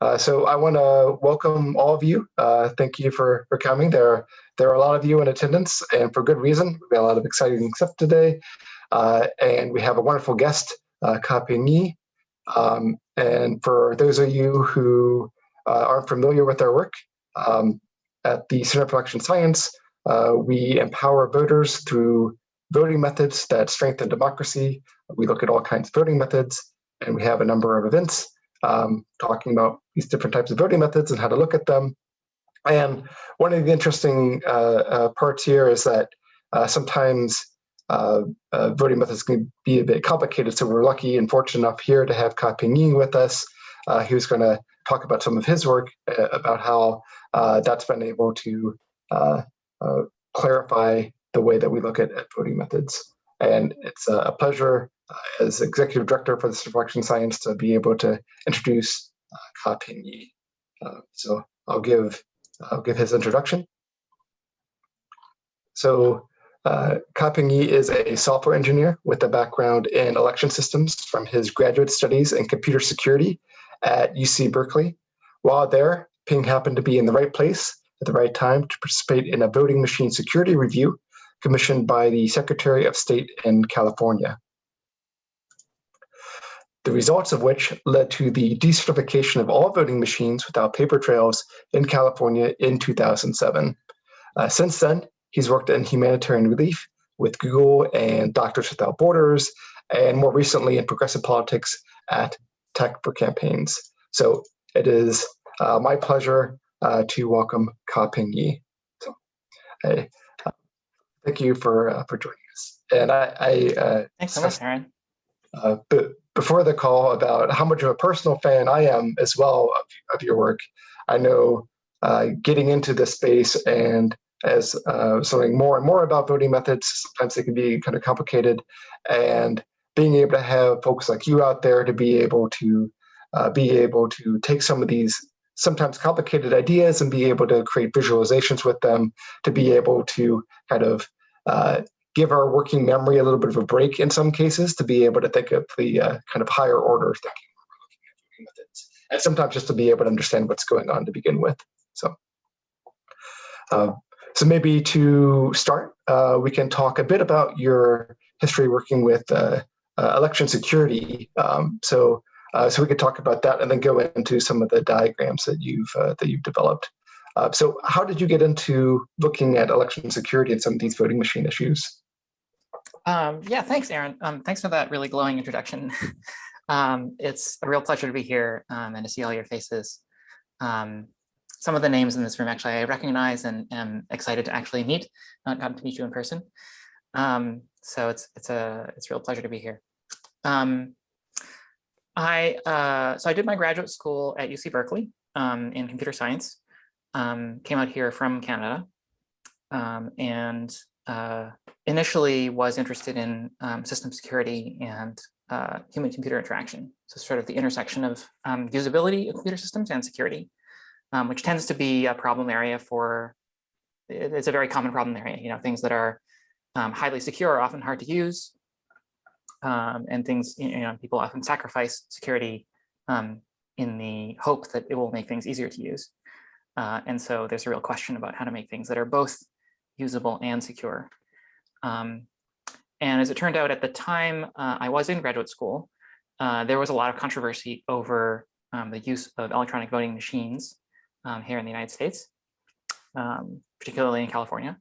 Uh, so I want to welcome all of you. Uh, thank you for, for coming. There, there are a lot of you in attendance and for good reason. We've got a lot of exciting stuff today. Uh, and we have a wonderful guest, uh, Um, and for those of you who uh, aren't familiar with our work, um, at the Center for Election Science, uh, we empower voters through voting methods that strengthen democracy. We look at all kinds of voting methods, and we have a number of events um, talking about these different types of voting methods and how to look at them. And one of the interesting uh, uh, parts here is that uh, sometimes uh, uh, voting methods can be a bit complicated. So we're lucky and fortunate enough here to have Ka Ping with us, uh, who's going to talk about some of his work about how that's been able to clarify the way that we look at, at voting methods. And it's a pleasure uh, as executive director for the Election Science to be able to introduce Yee. Uh, so I'll give I'll give his introduction. So uh, Yee is a software engineer with a background in election systems from his graduate studies in computer security at UC Berkeley. While there, Ping happened to be in the right place at the right time to participate in a voting machine security review commissioned by the Secretary of State in California. The results of which led to the decertification of all voting machines without paper trails in California in 2007. Uh, since then, he's worked in humanitarian relief with Google and Doctors Without Borders, and more recently in progressive politics at Tech for Campaigns. So it is uh, my pleasure uh, to welcome Ka Ping Yee. So, hey, thank you for uh, for joining us. And I, I uh, thanks so much, Aaron. Uh, but before the call about how much of a personal fan I am as well of, of your work. I know uh, getting into this space and as uh, something more and more about voting methods, sometimes they can be kind of complicated, and being able to have folks like you out there to be able to uh, be able to take some of these sometimes complicated ideas and be able to create visualizations with them to be able to kind of uh, give our working memory a little bit of a break in some cases to be able to think of the uh, kind of higher order thinking methods and sometimes just to be able to understand what's going on to begin with so uh, so maybe to start uh, we can talk a bit about your history working with uh, uh, election security um, so uh, so we could talk about that and then go into some of the diagrams that you've that you've developed. Uh, so how did you get into looking at election security and some of these voting machine issues? Um, yeah, thanks, Aaron. Um, thanks for that really glowing introduction. um, it's a real pleasure to be here um, and to see all your faces. Um, some of the names in this room actually I recognize and am excited to actually meet, not gotten to meet you in person. Um, so it's it's a it's a real pleasure to be here. I uh, so I did my graduate school at UC Berkeley um, in computer science. Um, came out here from Canada, um, and uh, initially was interested in um, system security and uh, human-computer interaction. So sort of the intersection of um, usability of computer systems and security, um, which tends to be a problem area for. It's a very common problem area. You know, things that are highly secure are often hard to use um, and things, you know, people often sacrifice security um, in the hope that it will make things easier to use. Uh, and so there's a real question about how to make things that are both usable and secure. Um, and as it turned out at the time uh, I was in graduate school, uh, there was a lot of controversy over um, the use of electronic voting machines um, here in the United States, um, particularly in California.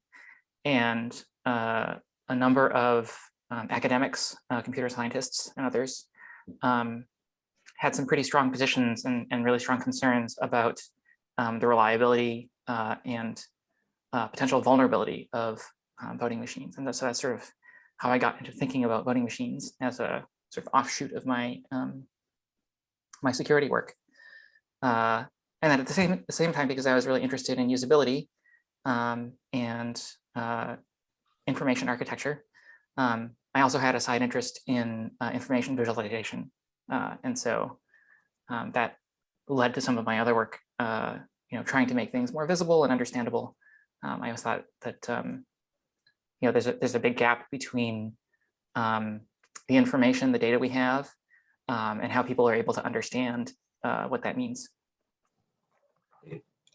And uh, a number of um, academics, uh, computer scientists, and others um, had some pretty strong positions and, and really strong concerns about um, the reliability uh, and uh, potential vulnerability of um, voting machines. And so that's sort of how I got into thinking about voting machines as a sort of offshoot of my um, my security work. Uh, and then at the same, the same time, because I was really interested in usability um, and uh, information architecture, um, I also had a side interest in uh, information visualization. Uh, and so um, that led to some of my other work, uh, you know, trying to make things more visible and understandable. Um, I always thought that, um, you know, there's a, there's a big gap between um, the information, the data we have, um, and how people are able to understand uh, what that means.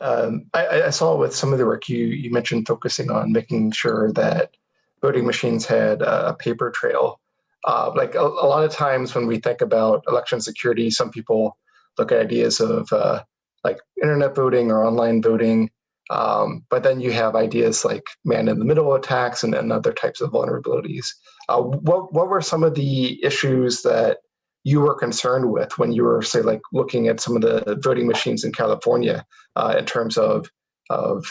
Um, I, I- saw with some of the work you you mentioned focusing on making sure that voting machines had a a paper trail. Uh, like a, a lot of times when we think about election security, some people look at ideas of uh, like internet voting or online voting. Um, but then you have ideas like man in the middle attacks and, and other types of vulnerabilities. Uh, what what were some of the issues that you were concerned with when you were say like looking at some of the voting machines in California uh, in terms of of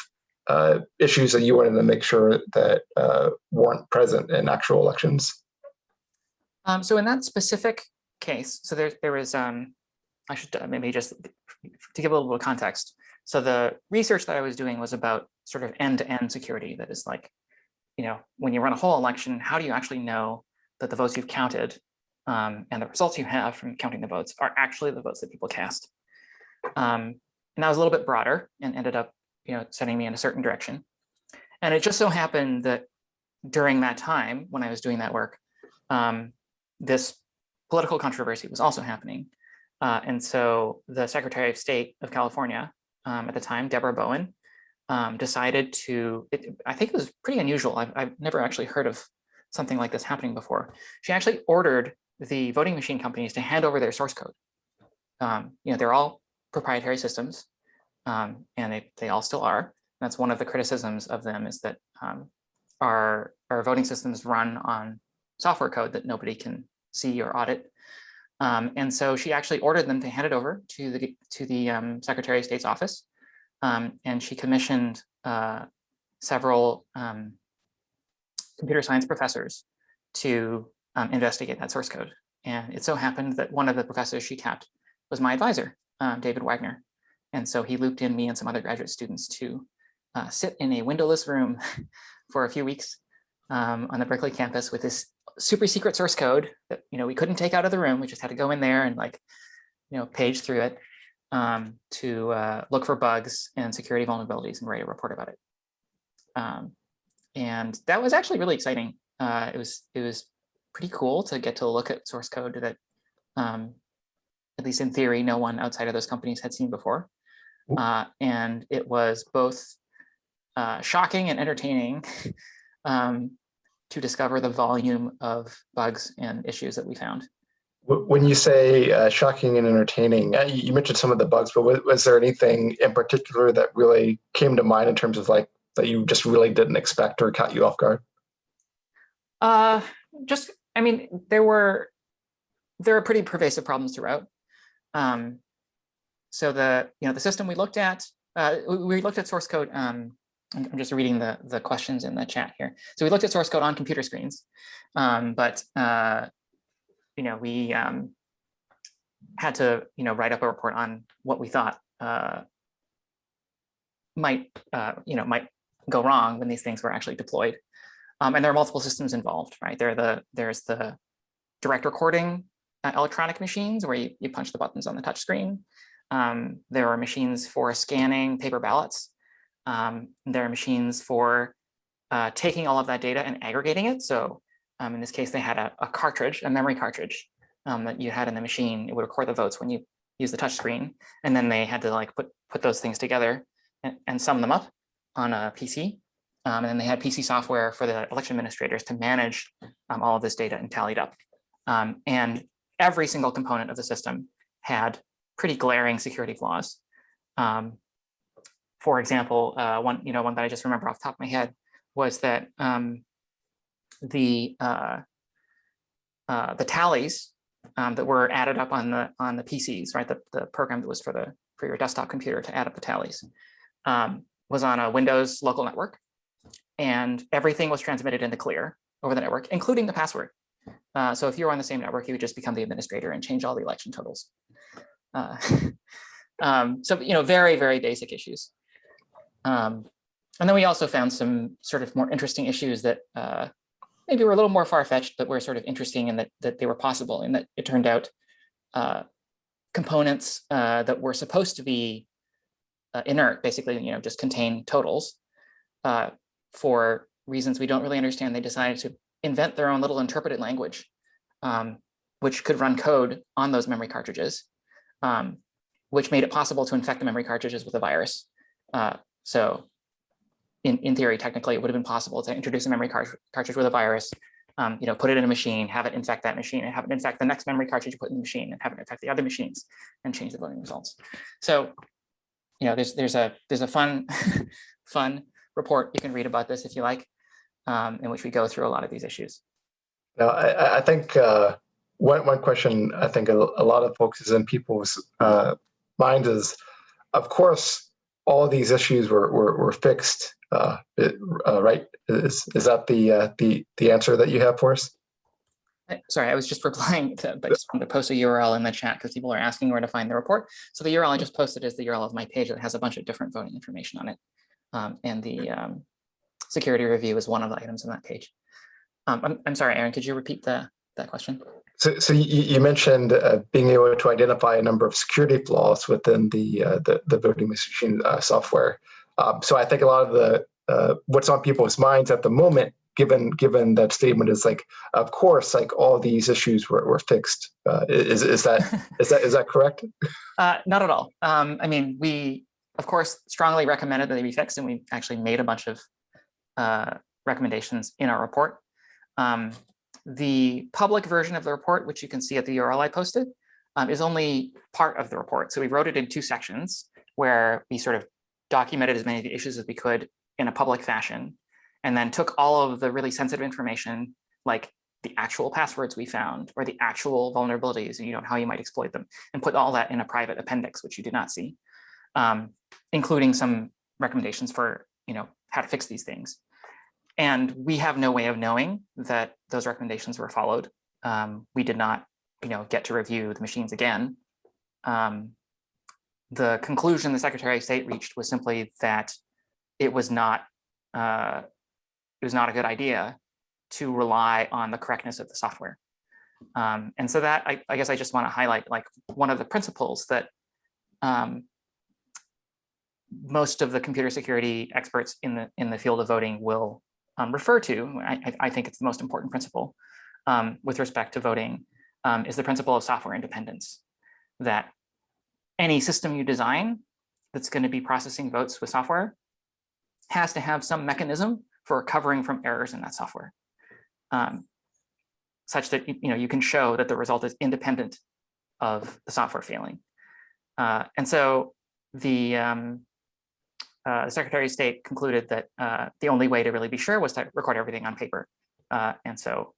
uh, issues that you wanted to make sure that uh, weren't present in actual elections? Um, so in that specific case, so there, there was, um, I should uh, maybe just to give a little bit of context. So the research that I was doing was about sort of end-to-end security. That is like, you know, when you run a whole election, how do you actually know that the votes you've counted um, and the results you have from counting the votes are actually the votes that people cast? Um, and that was a little bit broader and ended up, you know, sending me in a certain direction. And it just so happened that during that time when I was doing that work, um, this political controversy was also happening. Uh, and so the Secretary of State of California um, at the time, Deborah Bowen, um, decided to, it, I think it was pretty unusual. I've, I've never actually heard of something like this happening before. She actually ordered the voting machine companies to hand over their source code. Um, you know, they're all proprietary systems um, and they, they all still are. That's one of the criticisms of them is that um, our, our voting systems run on software code that nobody can see or audit. Um, and so she actually ordered them to hand it over to the to the um, Secretary of State's office. Um, and she commissioned uh, several um, computer science professors to um, investigate that source code. And it so happened that one of the professors she tapped was my advisor, um, David Wagner. And so he looped in me and some other graduate students to uh, sit in a windowless room for a few weeks on the Berkeley campus with this super secret source code that you know we couldn't take out of the room. We just had to go in there and like you know page through it um, to uh, look for bugs and security vulnerabilities and write a report about it. Um, and that was actually really exciting. Uh, it was it was pretty cool to get to look at source code that um, at least in theory no one outside of those companies had seen before. Uh, and it was both uh, shocking and entertaining um, to discover the volume of bugs and issues that we found. When you say uh, shocking and entertaining, uh, you mentioned some of the bugs, but was, was, there anything in particular that really came to mind in terms of like that you just really didn't expect or caught you off guard? Uh, just, I mean, there were there are pretty pervasive problems throughout. Um, so the you know the system we looked at, uh, we looked at source code um, I'm just reading the, the questions in the chat here. So we looked at source code on computer screens, um, but uh, you know we um, had to you know write up a report on what we thought uh, might uh, you know might go wrong when these things were actually deployed. Um, and there are multiple systems involved, right? There the there's the direct recording uh, electronic machines where you, you punch the buttons on the touch screen. Um, there are machines for scanning paper ballots um, there are machines for uh, taking all of that data and aggregating it. So um, in this case, they had a, a cartridge, a memory cartridge um, that you had in the machine. It would record the votes when you use the touch screen. And then they had to like put, put those things together and, and sum them up on a PC. Um, and then they had PC software for the election administrators to manage um, all of this data and tallied up. Um, and every single component of the system had pretty glaring security flaws. Um, for example, uh, one you know one that I just remember off the top of my head was that um, the uh, uh, the tallies um, that were added up on the on the PCs, right? The, the program that was for the for your desktop computer to add up the tallies um, was on a Windows local network, and everything was transmitted in the clear over the network, including the password. Uh, so if you were on the same network, you would just become the administrator and change all the election totals. Uh, um, so you know, very very basic issues. Um, and then we also found some sort of more interesting issues that uh, maybe were a little more far-fetched, but were sort of interesting in that, that they were possible and that it turned out uh, components uh, that were supposed to be uh, inert, basically, you know, just contain totals uh, for reasons we don't really understand. They decided to invent their own little interpreted language, um, which could run code on those memory cartridges, um, which made it possible to infect the memory cartridges with a virus Uh, so in, in theory, technically, it would have been possible to introduce a memory cart- cartridge with a virus, um, you know, put it in a machine, have it infect that machine, and have it infect the next memory cartridge you put in the machine, and have it infect the other machines, and change the voting results. So, you know, there's there's a there's a fun fun report you can read about this if you like, um, in which we go through a lot of these issues. Now, I, I- think uh, one one question I think a, a lot of folks is in people's uh, minds is, of course, all these issues were were, were fixed, uh, it- uh, right? Is is that the uh, the the answer that you have for us? Sorry, I was just replying to, but I just wanted to post a URL in the chat because people are asking where to find the report. So the URL I just posted is the URL of my page that has a bunch of different voting information on it. Um, and the um, security review is one of the items on that page. Um, I'm, I'm sorry, Aaron, could you repeat the, that question? So, so you, you mentioned uh, being able to identify a number of security flaws within the uh, the, the voting machine uh, software. Um, so I think a lot of the uh, what's on people's minds at the moment, given given that statement, is like, of course, like all these issues were, were fixed. Uh, is is that is that is that correct? Uh, not at all. Um, I mean, we, of course, strongly recommended that they be fixed, and we actually made a bunch of uh, recommendations in our report. Um, the public version of the report, which you can see at the URL I posted, um, is only part of the report. So we wrote it in two sections where we sort of documented as many of the issues as we could in a public fashion, and then took all of the really sensitive information, like the actual passwords we found or the actual vulnerabilities, and you know how you might exploit them, and put all that in a private appendix, which you did not see, um, including some recommendations for you know how to fix these things. And we have no way of knowing that those recommendations were followed. Um, we did not, you know, get to review the machines again. Um, the conclusion the Secretary of State reached was simply that it was not uh, it was not a good idea to rely on the correctness of the software. Um, and so that I, I guess I just want to highlight like one of the principles that um, most of the computer security experts in the in the field of voting will um, refer to. I, I- think it's the most important principle um, with respect to voting um, is the principle of software independence. That any system you design that's going to be processing votes with software has to have some mechanism for recovering from errors in that software, um, such that you you know you can show that the result is independent of the software failing. Uh, and so the um, uh, the Secretary of State concluded that uh, the only way to really be sure was to record everything on paper. Uh, and so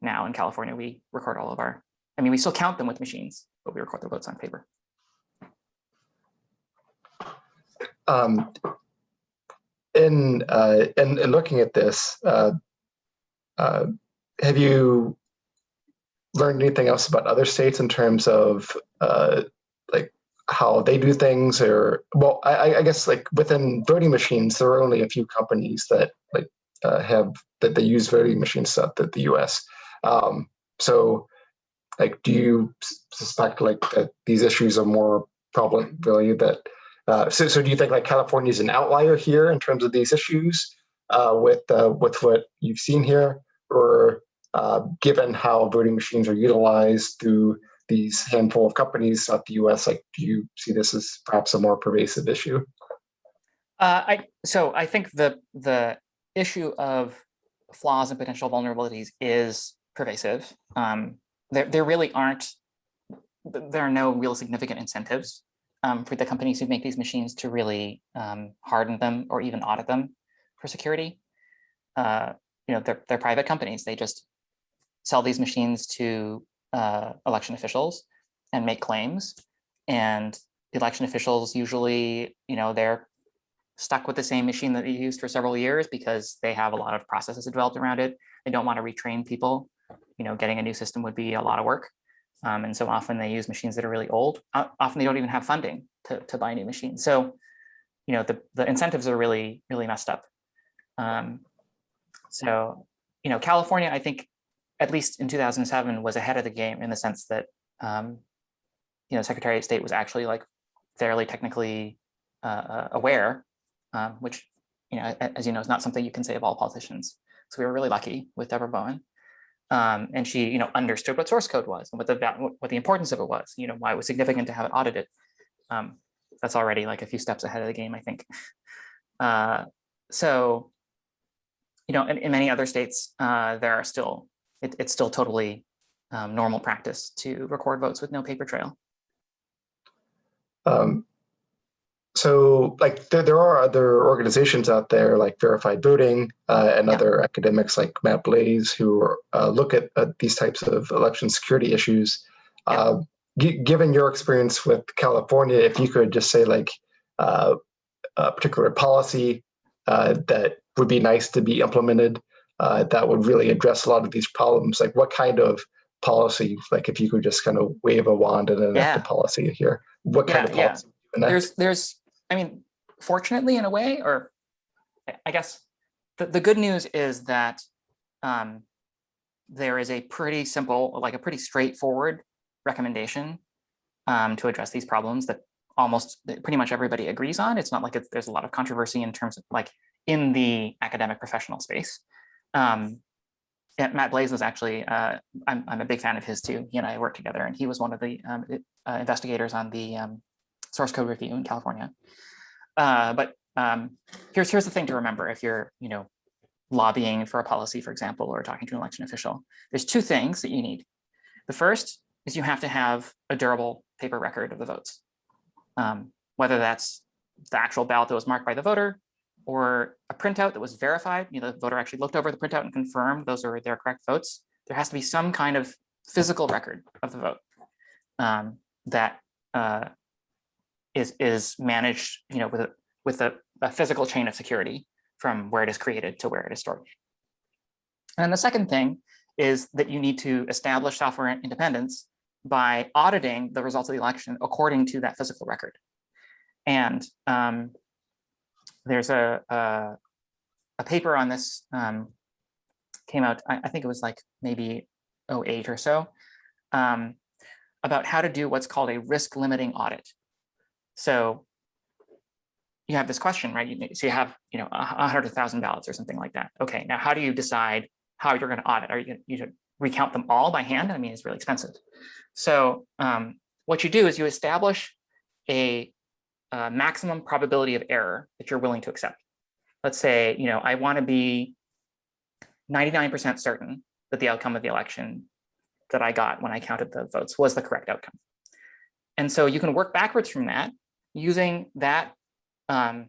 now in California, we record all of our, I mean, we still count them with machines, but we record the votes on paper. Um, in, uh, in in looking at this, uh, uh, have you learned anything else about other states in terms of like how they do things, or well, I, I- guess like within voting machines, there are only a few companies that like uh, have that they use voting machine stuff that the U.S. Um, so, like, do you suspect like that these issues are more prevalent really that uh, so, so do you think like California is an outlier here in terms of these issues uh, with uh, with what you've seen here, or uh, given how voting machines are utilized through these handful of companies throughout the U.S., like do you see this as perhaps a more pervasive issue? Uh, I, so I think the, the issue of flaws and potential vulnerabilities is pervasive. Um, there, there really aren't, there are no real significant incentives um, for the companies who make these machines to really um, harden them or even audit them for security. Uh, you know, they're, they're private companies. They just sell these machines to uh, election officials and make claims. And election officials usually, you know, they're stuck with the same machine that they used for several years because they have a lot of processes developed around it. They don't want to retrain people. You know, getting a new system would be a lot of work. Um, and so often they use machines that are really old. O- Often they don't even have funding to, to buy new machines. So, you know, the, the incentives are really, really messed up. Um, so, you know, California, I think, at least in 2007, was ahead of the game in the sense that, um, you know, Secretary of State was actually like fairly technically uh, uh, aware um, which, you know, as you know, is not something you can say of all politicians. So we were really lucky with Deborah Bowen. Um, and she, you know, understood what source code was and what the what the importance of it was, you know, why it was significant to have it audited. Um, that's already like a few steps ahead of the game, I think. Uh, so, you know, in, in many other states, uh, there are still, it, it's still totally um, normal practice to record votes with no paper trail. Um, so like there, there are other organizations out there like Verified Voting uh, and Yeah. other academics like Matt Blaze who are, uh, look at uh, these types of election security issues. Yeah. Uh, gi- given your experience with California, if you could just say like uh, a particular policy uh, that would be nice to be implemented uh, that would really address a lot of these problems, like what kind of policy, like if you could just kind of wave a wand and enact Yeah. a policy here, what kind Yeah, of policy? would you enact? there's there's i mean fortunately in a way or I- i guess the, the good news is that um there is a pretty simple like a pretty straightforward recommendation um to address these problems that almost pretty much everybody agrees on it's not like it's, there's a lot of controversy in terms of like in the academic professional space um Matt Blaze was actually, uh, I'm, I'm a big fan of his too. He and I worked together and he was one of the um, uh, investigators on the um, source code review in California. Uh, but um, here's here's the thing to remember if you're you know lobbying for a policy, for example, or talking to an election official. There's two things that you need. The first is you have to have a durable paper record of the votes, um, whether that's the actual ballot that was marked by the voter or a printout that was verified. You know, the voter actually looked over the printout and confirmed those are their correct votes. There has to be some kind of physical record of the vote um, that uh, is is managed, you know, with a with a, a physical chain of security from where it is created to where it is stored. And the second thing is that you need to establish software independence by auditing the results of the election according to that physical record. And um, there's a, a a paper on this um, came out. I, I think it was like maybe 08 or so um, about how to do what's called a risk limiting audit. So you have this question, right? You, so you have, you know, a a hundred thousand ballots or something like that. Okay, now how do you decide how you're going to audit? Are you going to recount them all by hand? I mean, it's really expensive. So um, what you do is you establish a, uh maximum probability of error that you're willing to accept. Let's say, you know, I want to be 99% certain that the outcome of the election that I got when I counted the votes was the correct outcome. And so you can work backwards from that using that um,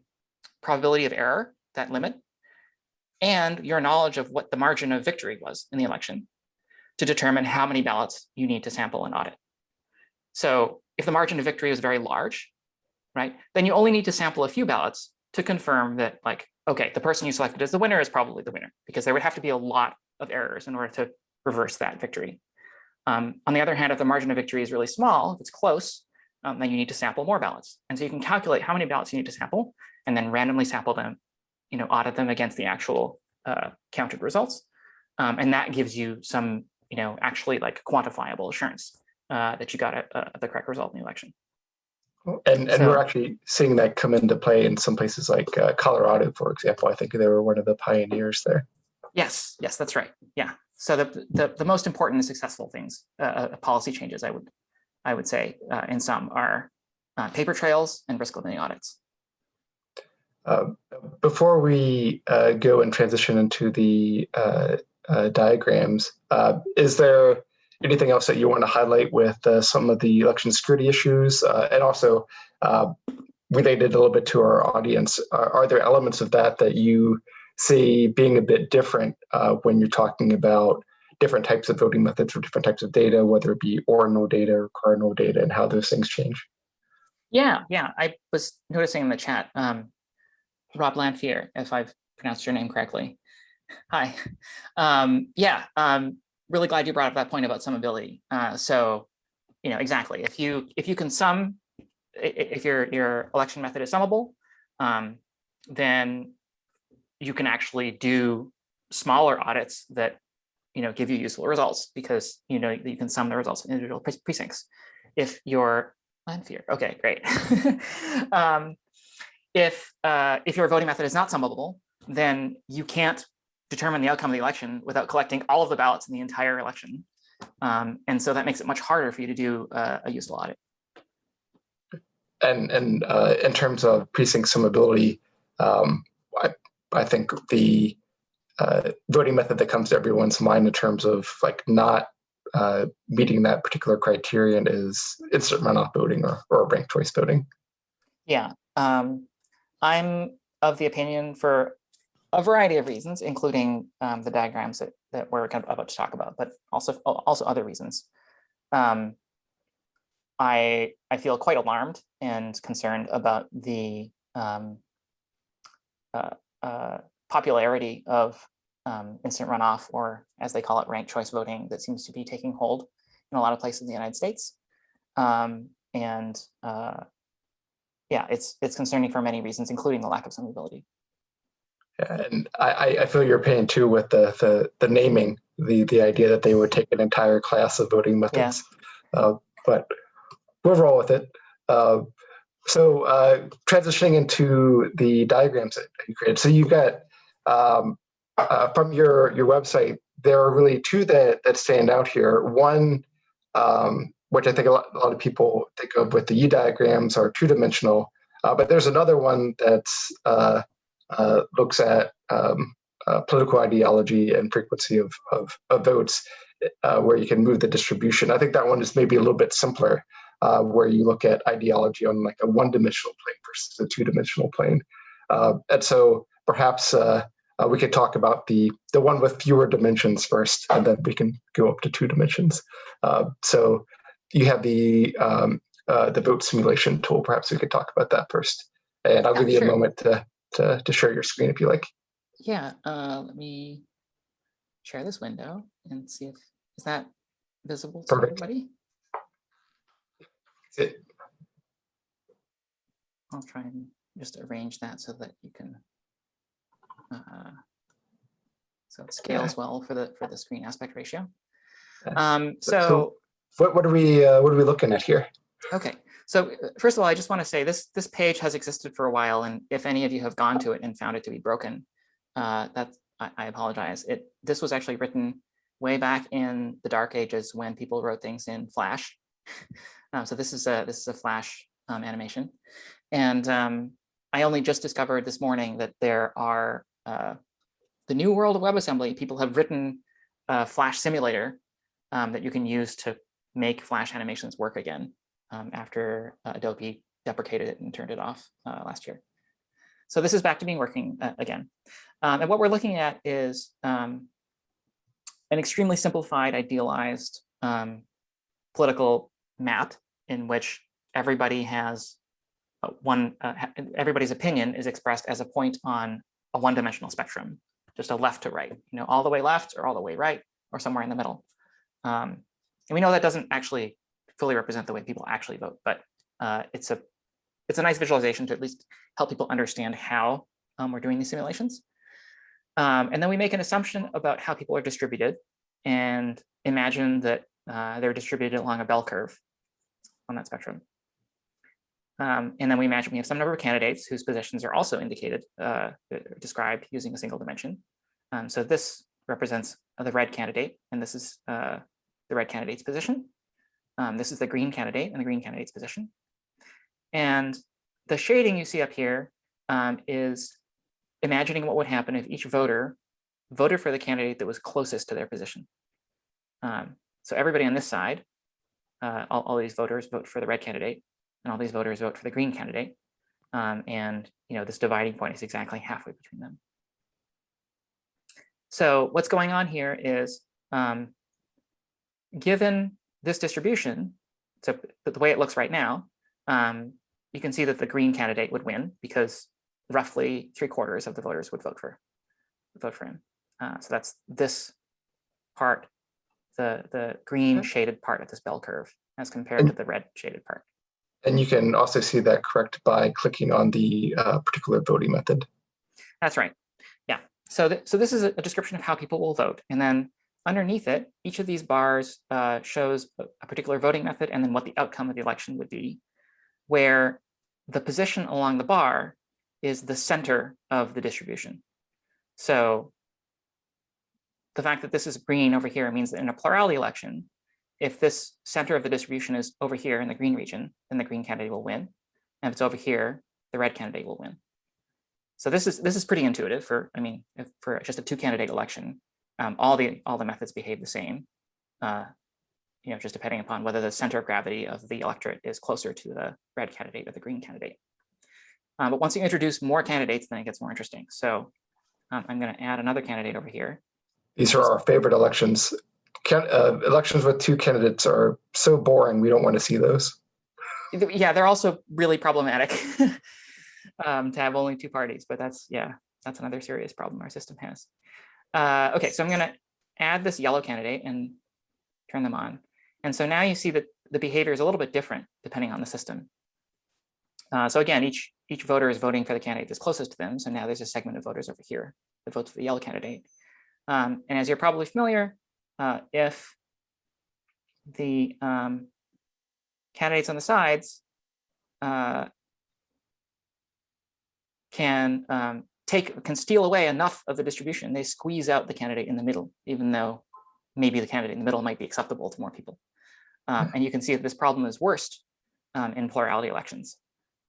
probability of error, that limit, and your knowledge of what the margin of victory was in the election to determine how many ballots you need to sample and audit. So if the margin of victory is very large, right, then you only need to sample a few ballots to confirm that like, okay, the person you selected as the winner is probably the winner because there would have to be a lot of errors in order to reverse that victory. Um, on the other hand, if the margin of victory is really small, if it's close, um, then you need to sample more ballots. And so you can calculate how many ballots you need to sample and then randomly sample them, you know, audit them against the actual uh, counted results. Um, and that gives you some, you know, actually like quantifiable assurance uh, that you got a, a, the correct result in the election. And and we're actually seeing that come into play in some places like uh, Colorado, for example. I think they were one of the pioneers there. Yes, yes, that's right. Yeah. So the the, the most important and successful things, uh, uh, policy changes, I would I would say, uh, in some are uh, paper trails and risk limiting audits. Uh, before we uh, go and transition into the uh, uh, diagrams, uh, is there anything else that you want to highlight with uh, some of the election security issues, uh, and also uh, related a little bit to our audience? Are, there elements of that that you see being a bit different when you're talking about different types of voting methods or different types of data, whether it be ordinal data or cardinal data, and how those things change? Yeah, yeah. I was noticing in the chat, um, Rob Lanphier, if I've pronounced your name correctly. Hi. Um, yeah, um, really glad you brought up that point about summability. Uh, so, you know, exactly. If you if you can sum, if your your election method is summable, um, then you can actually do smaller audits that you know give you useful results because you know you can sum the results of individual pre- precincts. If your Lanphier, okay, great. um, if uh, if your voting method is not summable, then you can't determine the outcome of the election without collecting all of the ballots in the entire election. Um, and so that makes it much harder for you to do uh, a useful audit. and and uh, in terms of precinct summability, um, I, I think the uh, voting method that comes to everyone's mind in terms of like not uh, meeting that particular criterion is instant runoff voting or, or ranked choice voting. Yeah, um, I'm of the opinion for a variety of reasons, including um, the diagrams that, that we're kind of about to talk about, but also also other reasons. Um, I I feel quite alarmed and concerned about the um, uh, uh, popularity of um, instant runoff, or as they call it, ranked choice voting, that seems to be taking hold in a lot of places in the United States. Um, and uh, yeah, it's it's concerning for many reasons, including the lack of summability. And I, I feel your pain too with the, the the naming, the the idea that they would take an entire class of voting methods. Yeah. Uh, but we'll roll with it. Uh, so uh, transitioning into the diagrams that you created. So you've got um, uh, from your your website, there are really two that that stand out here. One, um, which I think a lot, a lot, of people think of with the Yee diagrams, are two dimensional. Uh, but there's another one that uh, uh, looks at um, uh, political ideology and frequency of of, of votes, where you can move the distribution. I think that one is maybe a little bit simpler. Uh, where you look at ideology on like a one-dimensional plane versus a two-dimensional plane. Uh, and so perhaps uh, uh, we could talk about the the one with fewer dimensions first, and then we can go up to two dimensions. Uh, so you have the um, uh, the vote simulation tool. Perhaps we could talk about that first, and I'll yeah, give you sure. a moment to, to to share your screen if you like. Yeah, let me share this window and see if is that visible to Perfect. everybody. It, I'll try and just arrange that so that you can, uh, so it scales well for the for the screen aspect ratio. Um, so, so what what are we uh, what are we looking at here? Okay, so uh, first of all, I just want to say this this page has existed for a while, and if any of you have gone to it and found it to be broken, uh, that I, I apologize. It this was actually written way back in the dark ages when people wrote things in Flash. Um, so this is a this is a Flash um, animation, and um, I only just discovered this morning that there are uh, the new world of WebAssembly. People have written a Flash simulator um, that you can use to make Flash animations work again um, after uh, Adobe deprecated it and turned it off uh, last year. So this is back to being working uh, again. Um, and what we're looking at is an extremely simplified, idealized political map in which everybody has one, uh, everybody's opinion is expressed as a point on a one-dimensional spectrum, just a left to right, you know, all the way left or all the way right or somewhere in the middle. Um, and we know that doesn't actually fully represent the way people actually vote, but uh, it's a it's a nice visualization to at least help people understand how um, we're doing these simulations. Um, and then we make an assumption about how people are distributed and imagine that uh, they're distributed along a bell curve on that spectrum. Um, and then we imagine we have some number of candidates whose positions are also indicated, uh, described using a single dimension. Um, so this represents the red candidate, and this is uh, the red candidate's position. Um, this is the green candidate and the green candidate's position. And the shading you see up here um, is imagining what would happen if each voter voted for the candidate that was closest to their position. Um, so everybody on this side uh, all, all these voters vote for the red candidate and all these voters vote for the green candidate. Um, and you know this dividing point is exactly halfway between them. So what's going on here is um, given this distribution, so the way it looks right now, um, you can see that the green candidate would win because roughly three quarters of the voters would vote for vote for him. Uh, so that's this part the, the green shaded part of this bell curve as compared and, to the red shaded part. And you can also see that correct by clicking on the uh, particular voting method. That's right. Yeah. So, th so this is a, a, description of how people will vote. And then underneath it, each of these bars uh, shows a, particular voting method and then what the outcome of the election would be, where the position along the bar is the center of the distribution. So the fact that this is green over here means that in a plurality election, if this center of the distribution is over here in the green region, then the green candidate will win. And if it's over here, the red candidate will win. So this is this is pretty intuitive for, I mean, for just a two candidate election, um, all the all the methods behave the same. Uh, you know, just depending upon whether the center of gravity of the electorate is closer to the red candidate or the green candidate. Uh, but once you introduce more candidates, then it gets more interesting. So um, I'm going to add another candidate over here. These are our favorite elections. Can, uh, elections with two candidates are so boring. We don't want to see those. Yeah, they're also really problematic um, to have only two parties, but that's, yeah, that's another serious problem our system has. Uh, okay, so I'm going to add this yellow candidate and turn them on. And so now you see that the behavior is a little bit different depending on the system. Uh, so again, each each voter is voting for the candidate that's closest to them. So now there's a segment of voters over here that votes for the yellow candidate. Um, and as you're probably familiar, uh, if the um, candidates on the sides uh, can um, take can steal away enough of the distribution, they squeeze out the candidate in the middle, even though maybe the candidate in the middle might be acceptable to more people. Um, and you can see that this problem is worst um, in plurality elections.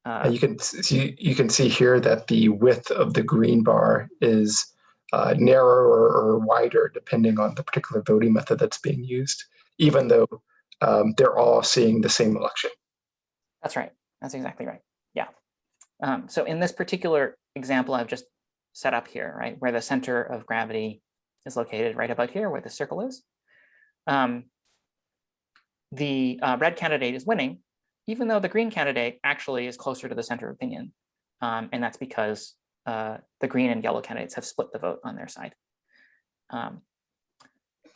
Uh, you can see you can see here that the width of the green bar is uh, narrower or wider depending on the particular voting method that's being used, even though um, they're all seeing the same election. That's right. That's exactly right. Yeah. Um, so in this particular example I've just set up here, right, where the center of gravity is located right about here where the circle is, um, the uh, red candidate is winning even though the green candidate actually is closer to the center of opinion. Um, and that's because uh, the green and yellow candidates have split the vote on their side. Um,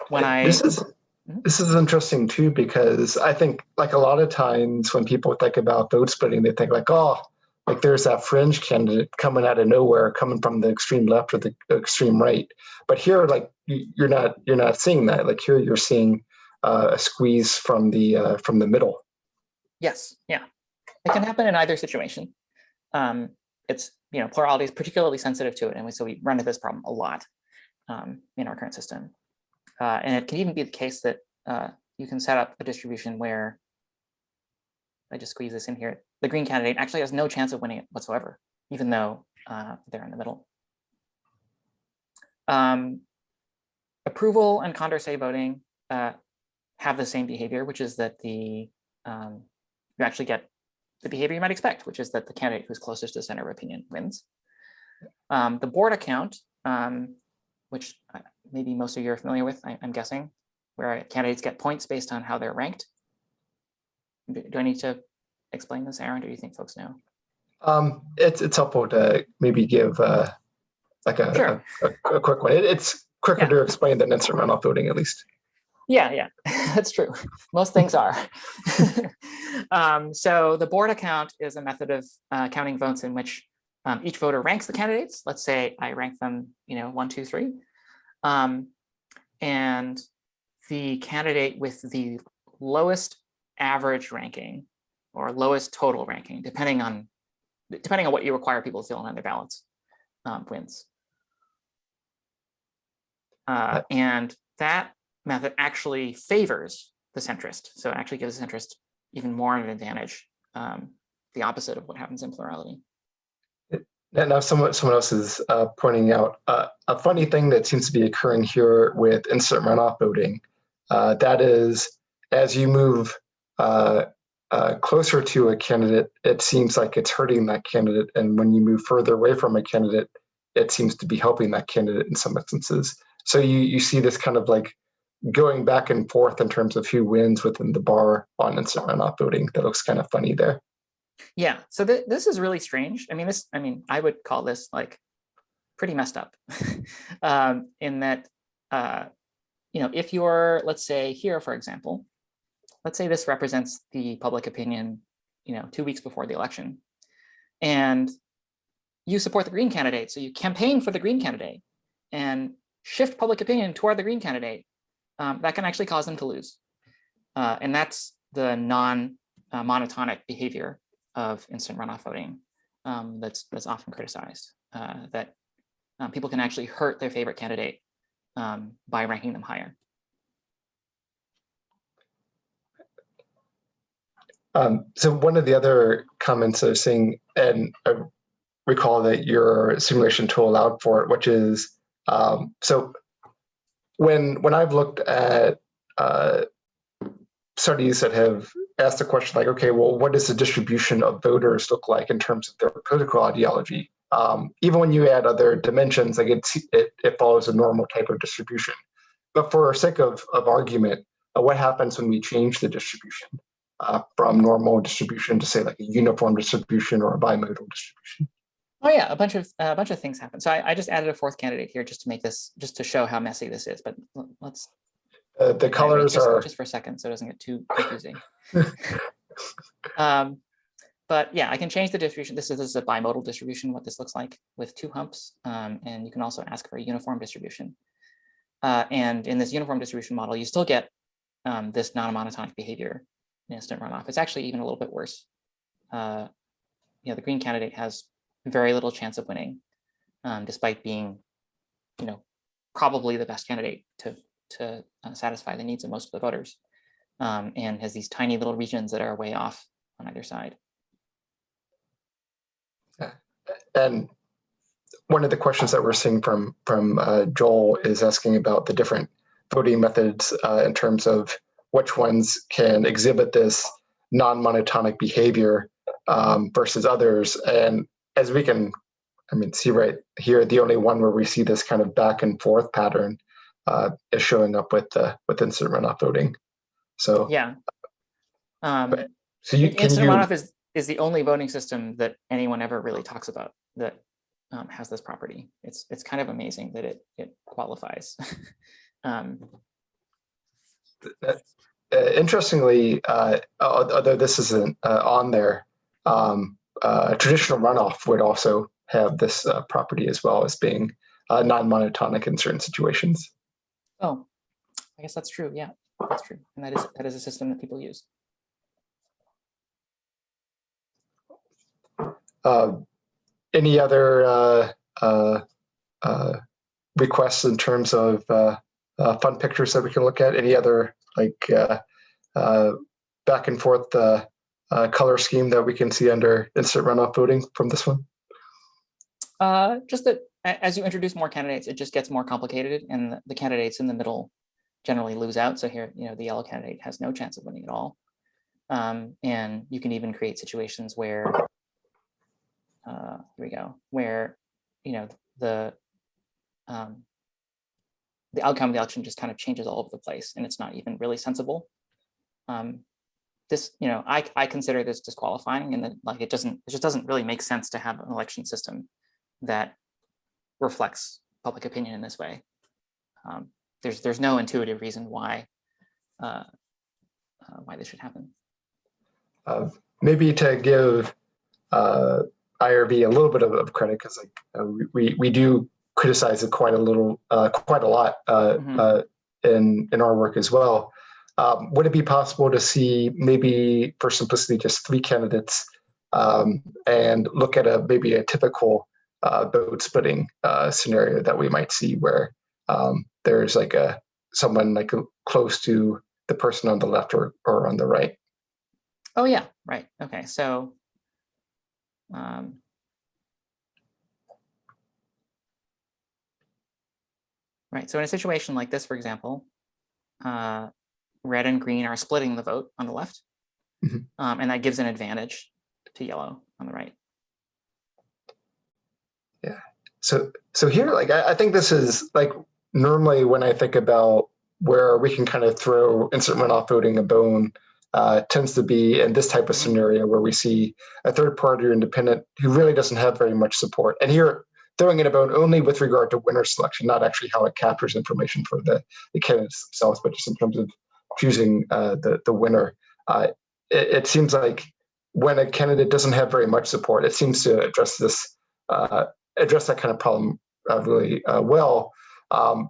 when I this is mm-hmm. this is interesting too because I think like a lot of times when people think about vote splitting, they think like, oh, like there's that fringe candidate coming out of nowhere, coming from the extreme left or the extreme right. But here, like you're not you're not seeing that. Like here, you're seeing uh, a squeeze from the uh, from the middle. Yes, yeah. It can happen in either situation. Um, it's, you know, plurality is particularly sensitive to it. And we, so we run into this problem a lot um, in our current system. Uh, and it can even be the case that uh, you can set up a distribution where I just squeeze this in here. The green candidate actually has no chance of winning it whatsoever, even though uh, they're in the middle. Um, approval and Condorcet voting uh, have the same behavior, which is that the um, you actually get the behavior you might expect, which is that the candidate who's closest to center of opinion wins. Um, the Borda count, um, which uh, maybe most of you are familiar with, I, am guessing, where candidates get points based on how they're ranked. Do, I need to explain this, Aaron, or do you think folks know? Um, it's it's helpful to maybe give uh, like a, sure. a, a, a, quick one. It, it's quicker yeah. to explain than instant runoff voting, at least. Yeah, yeah, that's true. Most things are. um, so the Borda count is a method of uh, counting votes in which um, each voter ranks the candidates. Let's say I rank them, you know, one, two, three. Um, and the candidate with the lowest average ranking or lowest total ranking, depending on depending on what you require people to fill in on their ballots, um, wins. Uh, and that method actually favors the centrist. So it actually gives the centrist even more of an advantage, um, the opposite of what happens in plurality. And now someone, someone else is uh, pointing out uh, a funny thing that seems to be occurring here with instant runoff voting. Uh, that is, as you move uh, uh, closer to a candidate, it seems like it's hurting that candidate. And when you move further away from a candidate, it seems to be helping that candidate in some instances. So you, you see this kind of like going back and forth in terms of who wins within the bar on instant runoff voting. That looks kind of funny there. Yeah, so th this is really strange. I mean, this, I mean, I would call this like pretty messed up um, in that, uh, you know, if you're, let's say here, for example, let's say this represents the public opinion, you know, two weeks before the election, and you support the Green candidate, so you campaign for the Green candidate and shift public opinion toward the Green candidate um, that can actually cause them to lose. Uh, and that's the non-monotonic uh, behavior of instant runoff voting um, that's, that's often criticized, uh, that um, people can actually hurt their favorite candidate um, by ranking them higher. Um, so one of the other comments I was seeing, and I recall that your simulation tool allowed for it, which is um, so when when I've looked at uh, studies that have asked the question like, okay, well, what does the distribution of voters look like in terms of their political ideology? Um, even when you add other dimensions, like it, it, follows a normal type of distribution. But for sake of, of argument, uh, what happens when we change the distribution uh, from normal distribution to say like a uniform distribution or a bimodal distribution? Oh yeah, a bunch of a bunch of things happen. So I, I just added a fourth candidate here just to make this, just to show how messy this is. But let's Uh, the colors just, are just for a second so it doesn't get too confusing. um, but yeah, I can change the distribution. This is, this is a bimodal distribution, what this looks like with two humps. Um, and you can also ask for a uniform distribution. Uh, and in this uniform distribution model, you still get um, this non-monotonic behavior instant runoff. It's actually even a little bit worse. Uh, you know, the green candidate has very little chance of winning, um, despite being, you know, probably the best candidate to to uh, satisfy the needs of most of the voters um, and has these tiny little regions that are way off on either side. Yeah, and one of the questions that we're seeing from from uh, Joel is asking about the different voting methods uh, in terms of which ones can exhibit this non-monotonic behavior um, versus others. And as we can, I mean, see right here, the only one where we see this kind of back and forth pattern uh, is showing up with the with instant runoff voting. So Yeah. Um, But so you can instant you runoff is, is the only voting system that anyone ever really talks about that um, has this property. It's, it's kind of amazing that it, it qualifies. um, interestingly, uh, although this isn't uh, on there, um, uh, traditional runoff would also have this uh, property as well as being uh, non-monotonic in certain situations. oh, I guess that's true. Yeah, that's true. And that is, that is a system that people use. Uh, any other uh, uh, uh, requests in terms of uh, fun pictures that we can look at? Any other like uh, uh, back and forth uh, color scheme that we can see under instant runoff voting from this one? Just that as you introduce more candidates, it just gets more complicated and the- the candidates in the middle generally lose out. So here, you know, the yellow candidate has no chance of winning at all. Um, and you can even create situations where, uh, here we go, where, you know, the, um, the outcome of the election just kind of changes all over the place and it's not even really sensible. Um, this, you know, I, I consider this disqualifying and that like, it doesn't, it just doesn't really make sense to have an election system that reflects public opinion in this way. Um, there's there's no intuitive reason why uh, uh, why this should happen. uh, maybe to give uh, IRV a little bit of, of credit because like uh, we we do criticize it quite a little, uh, quite a lot uh, Mhm. uh, in in our work as well. Um, would it be possible to see maybe for simplicity just three candidates um, and look at a maybe a typical uh, vote splitting uh, scenario that we might see where um, there's like a someone like close to the person on the left or, or on the right. Oh yeah, right. Okay, so um, right. So in a situation like this, for example, uh, red and green are splitting the vote on the left, Mhm. um, and that gives an advantage to yellow on the right. Yeah, so so here, like I, I think this is like normally when I think about where we can kind of throw instant runoff voting a bone, uh, tends to be in this type of scenario where we see a third party or independent who really doesn't have very much support. And here throwing it about only with regard to winner selection, not actually how it captures information for the, the candidates themselves, but just in terms of choosing uh, the, the winner. Uh, it, it seems like when a candidate doesn't have very much support, it seems to address this uh, address that kind of problem uh, really uh, well. Um,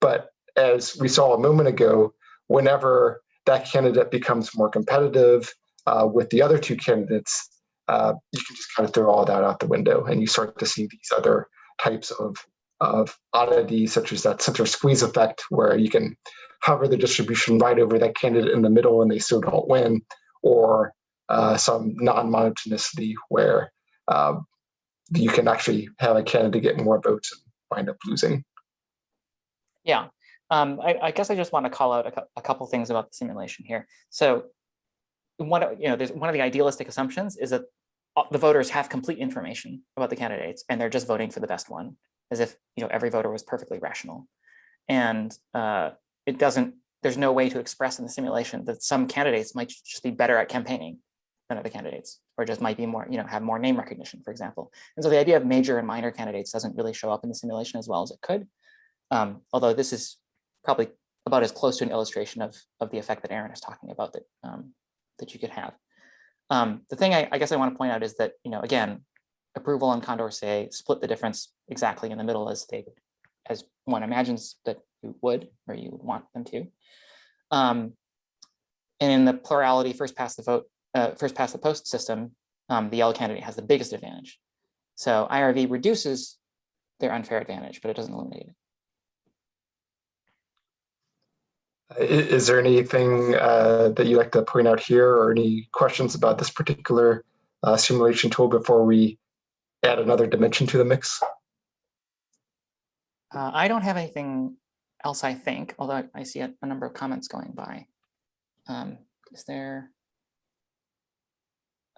but as we saw a moment ago, whenever that candidate becomes more competitive uh, with the other two candidates, uh, you can just kind of throw all that out the window and you start to see these other types of, of oddities, such as that center squeeze effect, where you can hover the distribution right over that candidate in the middle and they still don't win, or uh, some non-monotonicity where um, you can actually have a candidate get more votes and wind up losing. Yeah, um, I, I guess I just want to call out a, a couple things about the simulation here. So one, of- you know, there's one of the idealistic assumptions is that uh, the voters have complete information about the candidates and they're just voting for the best one, as if, you know, every voter was perfectly rational. And uh, it doesn't, there's no way to express in the simulation that some candidates might just be better at campaigning than other candidates, or just might be more, you know, have more name recognition, for example. And so the idea of major and minor candidates doesn't really show up in the simulation as well as it could. Um, although this is probably about as close to an illustration of, of the effect that Aaron is talking about that, um, that you could have. Um, the thing I, I guess I want to point out is that, you know, again, approval and Condorcet split the difference exactly in the middle as they, as one imagines that you would, or you would want them to. Um, and in the plurality first past the vote, uh, first past the post system, um, the yellow candidate has the biggest advantage. So IRV reduces their unfair advantage, but it doesn't eliminate it. I- Is there anything uh, that you'd like to point out here or any questions about this particular uh, simulation tool before we add another dimension to the mix? Uh, I don't have anything else, I think, although I- see a, a number of comments going by. Um, is there?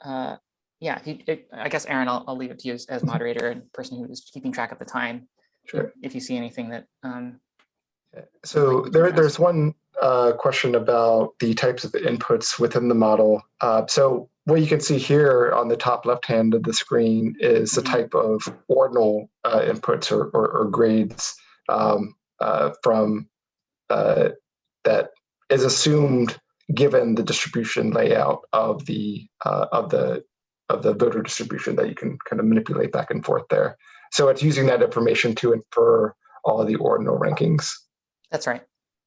Uh, yeah, it- I guess, Aaron, I'll, I'll leave it to you as, as moderator and person who is keeping track of the time. Sure. If you see anything that, um, So there, there's one uh, question about the types of inputs within the model. Uh, so what you can see here on the top left hand of the screen is the Mhm. type of ordinal uh, inputs or, or, or grades um, uh, from uh, that is assumed given the distribution layout of the uh, of the of the voter distribution that you can kind of manipulate back and forth there. So it's using that information to infer all of the ordinal rankings. That's right.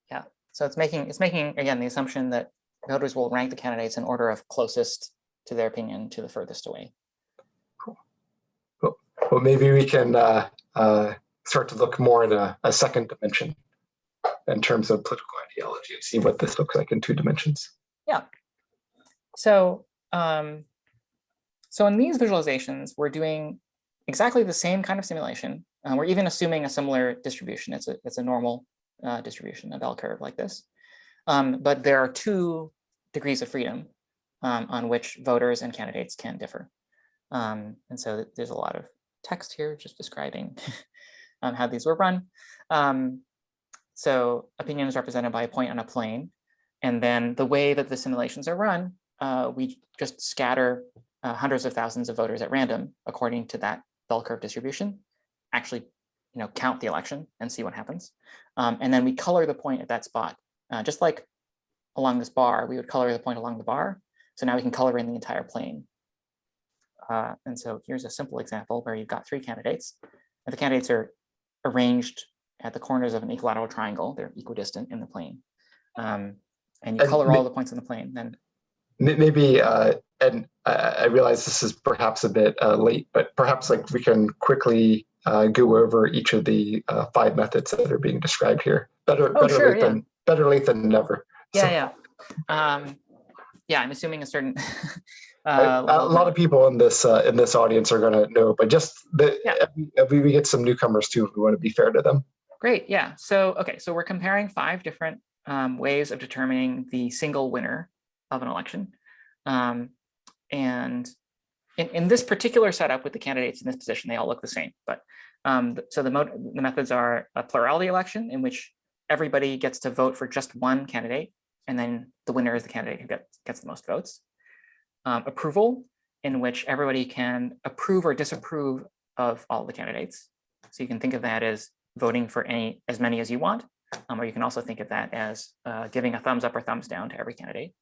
Yeah, so it's making, it's making, again, the assumption that voters will rank the candidates in order of closest to their opinion to the furthest away. Cool. Well, maybe we can uh, uh, start to look more at a, a second dimension in terms of political ideology and see what this looks like in two dimensions. Yeah. So, um, so in these visualizations, we're doing exactly the same kind of simulation. Uh, we're even assuming a similar distribution. It's a, it's a normal uh, distribution, a bell curve like this. Um, but there are two degrees of freedom um, on which voters and candidates can differ. Um, and so there's a lot of text here just describing um, how these were run. Um, so opinion is represented by a point on a plane. And then the way that the simulations are run uh, we just scatter uh, hundreds of thousands of voters at random according to that bell curve distribution, actually, you know, count the election and see what happens. Um, and then we color the point at that spot, uh, just like along this bar, we would color the point along the bar. So now we can color in the entire plane. Uh, and so here's a simple example where you've got three candidates. And the candidates are arranged at the corners of an equilateral triangle. They're equidistant in the plane. Um, and you And color all the points in the plane. Then Maybe, uh, and I, I realize this is perhaps a bit uh, late, but perhaps like we can quickly uh, go over each of the uh, five methods that are being described here. Better, Oh, better sure, late yeah. than better late than never. So, Yeah, yeah. Um, yeah, I'm assuming a certain. Uh, a lot of people in this uh, in this audience are going to know, but just the, Yeah. we- we get some newcomers too, If we want to be fair to them. Great, yeah. So, okay, so we're comparing five different um, ways of determining the single winner of an election. Um, and in, in this particular setup with the candidates in this position, they all look the same. But um, so the, the methods are a plurality election in which everybody gets to vote for just one candidate, and then the winner is the candidate who gets, gets the most votes. Um, approval, in which everybody can approve or disapprove of all the candidates. So you can think of that as voting for any as many as you want, um, or you can also think of that as uh, giving a thumbs up or thumbs down to every candidate.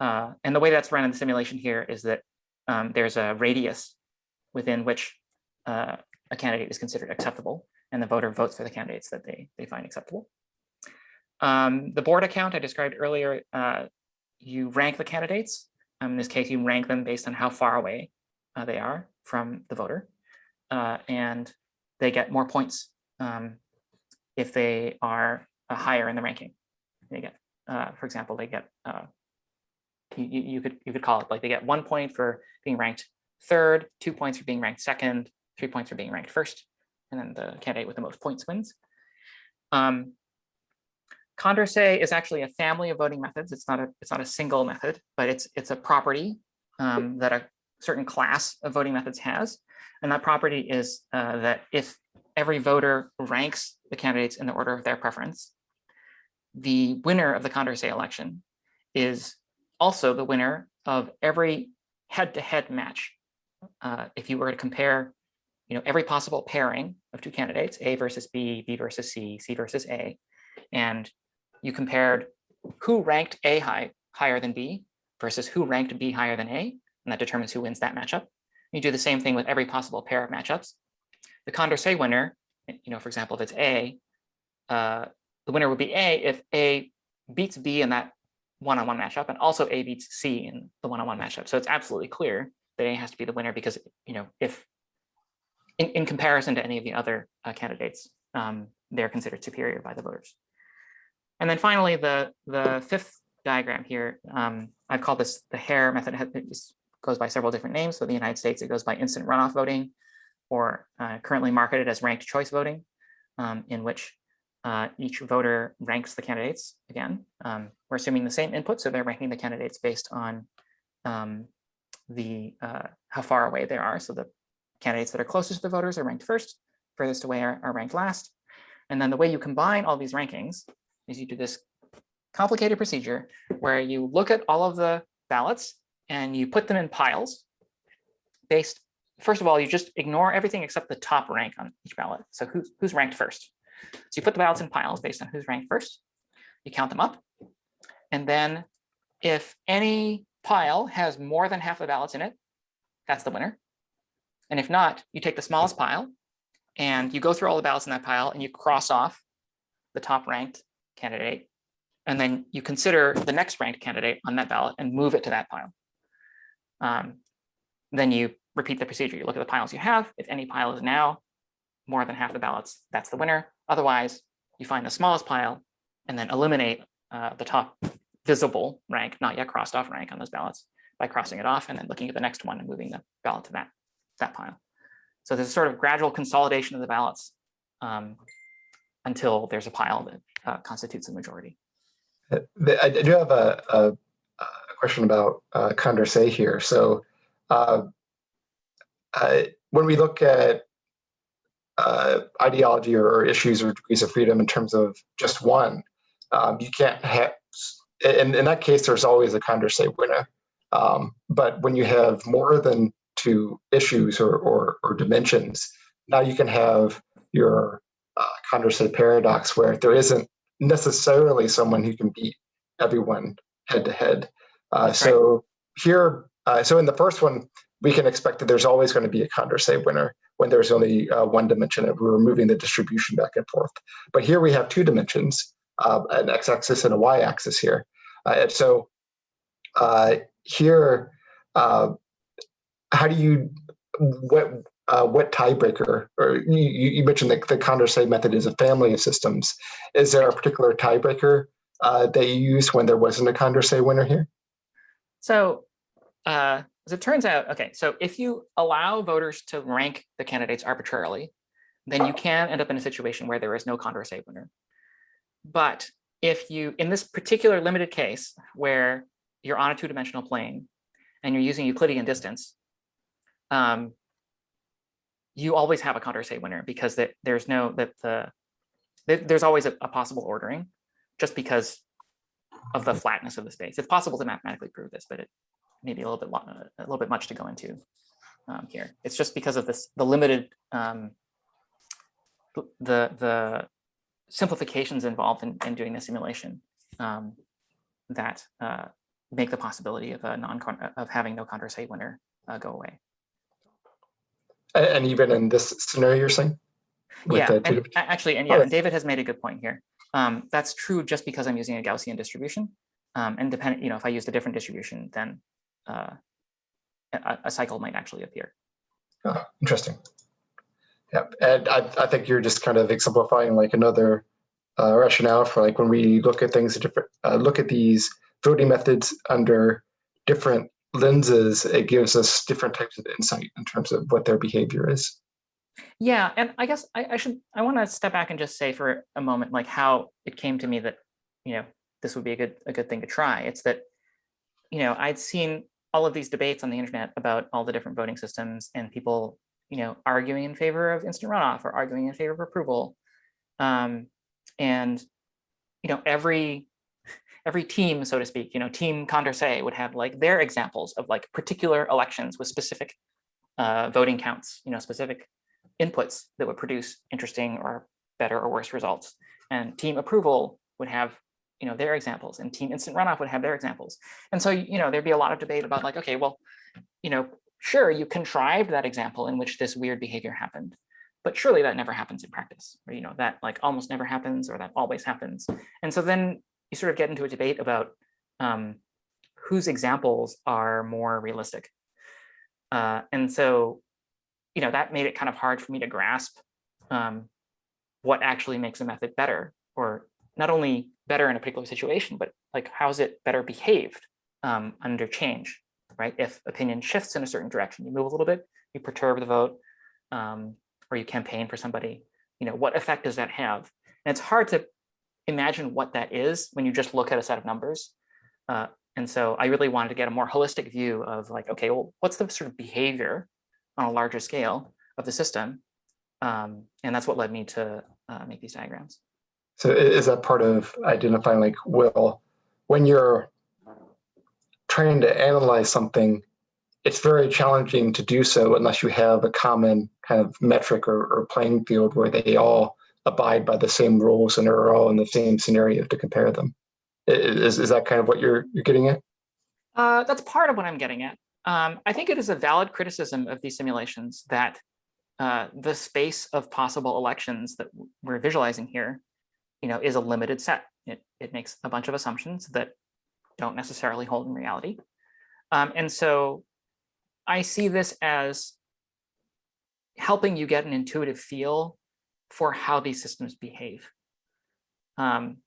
Uh, and the way that's run in the simulation here is that um, there's a radius within which uh, a candidate is considered acceptable, and the voter votes for the candidates that they, they find acceptable. Um, the Borda count I described earlier, uh, you rank the candidates. Um, in this case, you rank them based on how far away uh, they are from the voter. Uh, and they get more points um, if they are uh, higher in the ranking. They get, uh, for example, they get you, you, could you could call it like they get one point for being ranked third, two points for being ranked second, three points for being ranked first, and then the candidate with the most points wins. Um, Condorcet is actually a family of voting methods. It's not a it's not a single method, but it's it's a property um, that a certain class of voting methods has, and that property is uh, that if every voter ranks the candidates in the order of their preference, the winner of the Condorcet election is also the winner of every head-to-head match. Uh, if you were to compare, you know, every possible pairing of two candidates, A versus B, B versus C, C versus A, and you compared who ranked A high, higher than B versus who ranked B higher than A, and that determines who wins that matchup. You do the same thing with every possible pair of matchups. The Condorcet winner, you know, for example, if it's A, uh, the winner would be A if A beats B in that one-on-one -on -one matchup, and also A beats C in the one-on-one -on -one matchup. So it's absolutely clear that A has to be the winner because, you know, if in, in comparison to any of the other uh, candidates, um, they're considered superior by the voters. And then finally, the, the fifth diagram here, um, I've called this the Hare method. It goes by several different names. So in the United States, it goes by instant runoff voting, or uh, currently marketed as ranked choice voting, um, in which uh, each voter ranks the candidates. Again, um, we're assuming the same input, so they're ranking the candidates based on um, the uh, how far away they are. So the candidates that are closest to the voters are ranked first, furthest away are, are ranked last. And then the way you combine all these rankings is you do this complicated procedure where you look at all of the ballots and you put them in piles based, first of all, you just ignore everything except the top rank on each ballot. So who's, who's ranked first? So you put the ballots in piles based on who's ranked first. You count them up. And then if any pile has more than half the ballots in it, that's the winner. And if not, you take the smallest pile and you go through all the ballots in that pile and you cross off the top ranked candidate. And then you consider the next ranked candidate on that ballot and move it to that pile. Um, then you repeat the procedure. You look at the piles you have. If any pile is now more than half the ballots, that's the winner. Otherwise, you find the smallest pile and then eliminate uh, the top visible rank, not yet crossed off rank on those ballots by crossing it off and then looking at the next one and moving the ballot to that, that pile. So there's a sort of gradual consolidation of the ballots um, until there's a pile that uh, constitutes a majority. Uh, I do have a, a, a question about uh, Condorcet here. So uh, uh, when we look at uh, ideology or issues or degrees of freedom in terms of just one, um, you can't have, in, in that case, there's always a Condorcet winner. Um, but when you have more than two issues or, or, or dimensions, now you can have your uh, Condorcet paradox where there isn't necessarily someone who can beat everyone head to head. Uh, so right. here, uh, so in the first one, we can expect that there's always going to be a Condorcet winner when there's only uh, one dimension and we're moving the distribution back and forth. But here we have two dimensions, uh, an x-axis and a y-axis here. Uh, and so uh, here, uh, how do you, what, uh, what tiebreaker, or you, you mentioned that the Condorcet method is a family of systems. Is there a particular tiebreaker that you use when there wasn't a Condorcet winner here? So as it turns out, okay, so if you allow voters to rank the candidates arbitrarily, then you can end up in a situation where there is no Condorcet winner. But if you, in this particular limited case, where you're on a two-dimensional plane and you're using Euclidean distance, um, you always have a Condorcet winner because that there's no that the there's always a, a, possible ordering just because of the flatness of the space. It's possible to mathematically prove this, but it maybe a little bit long, a little bit much to go into um, here. It's just because of this the limited um, the the simplifications involved in, in doing the simulation um, that uh, make the possibility of a non of having no Condorcet winner uh, go away. And even in this scenario, you're saying? Yeah, and actually, and yeah, oh, David has made a good point here. Um, that's true just because I'm using a Gaussian distribution. Um, and depending, you know, if I used a different distribution, then uh, a, a, cycle might actually appear. Oh, interesting. Yeah, and I, I think you're just kind of exemplifying like another uh, rationale for like when we look at things different, uh, look at these voting methods under different lenses, it gives us different types of insight in terms of what their behavior is. Yeah, and I guess I, I should I want to step back and just say for a moment like how it came to me that you know this would be a good a good thing to try. It's that you know I'd seen all of these debates on the internet about all the different voting systems and people you know arguing in favor of instant runoff or arguing in favor of approval, um, and you know every every team, so to speak, you know, team Condorcet would have like their examples of like particular elections with specific uh, voting counts, you know, specific inputs that would produce interesting or better or worse results. And team approval would have, you know, their examples and team instant runoff would have their examples. And so, you know, there'd be a lot of debate about like, okay, well, you know, sure, you contrived that example in which this weird behavior happened, but surely that never happens in practice, or, you know, that like almost never happens or that always happens. And so then you sort of get into a debate about um, whose examples are more realistic. Uh, and so, you know, that made it kind of hard for me to grasp um, what actually makes a method better, or not only better in a particular situation, but like how is it better behaved um, under change, right? If opinion shifts in a certain direction, you move a little bit, you perturb the vote, um, or you campaign for somebody, you know, what effect does that have? And it's hard to imagine what that is when you just look at a set of numbers. Uh, and so I really wanted to get a more holistic view of like, okay, well, what's the sort of behavior on a larger scale of the system? Um, and that's what led me to uh, make these diagrams. So is that part of identifying like, well, when you're trying to analyze something, it's very challenging to do so unless you have a common kind of metric or, or playing field where they all abide by the same rules and are all in the same scenario to compare them. Is, is that kind of what you're, you're getting at? Uh, that's part of what I'm getting at. Um, I think it is a valid criticism of these simulations that uh, the space of possible elections that we're visualizing here, you know, is a limited set. It, it makes a bunch of assumptions that don't necessarily hold in reality. Um, and so I see this as helping you get an intuitive feel for how these systems behave. Um,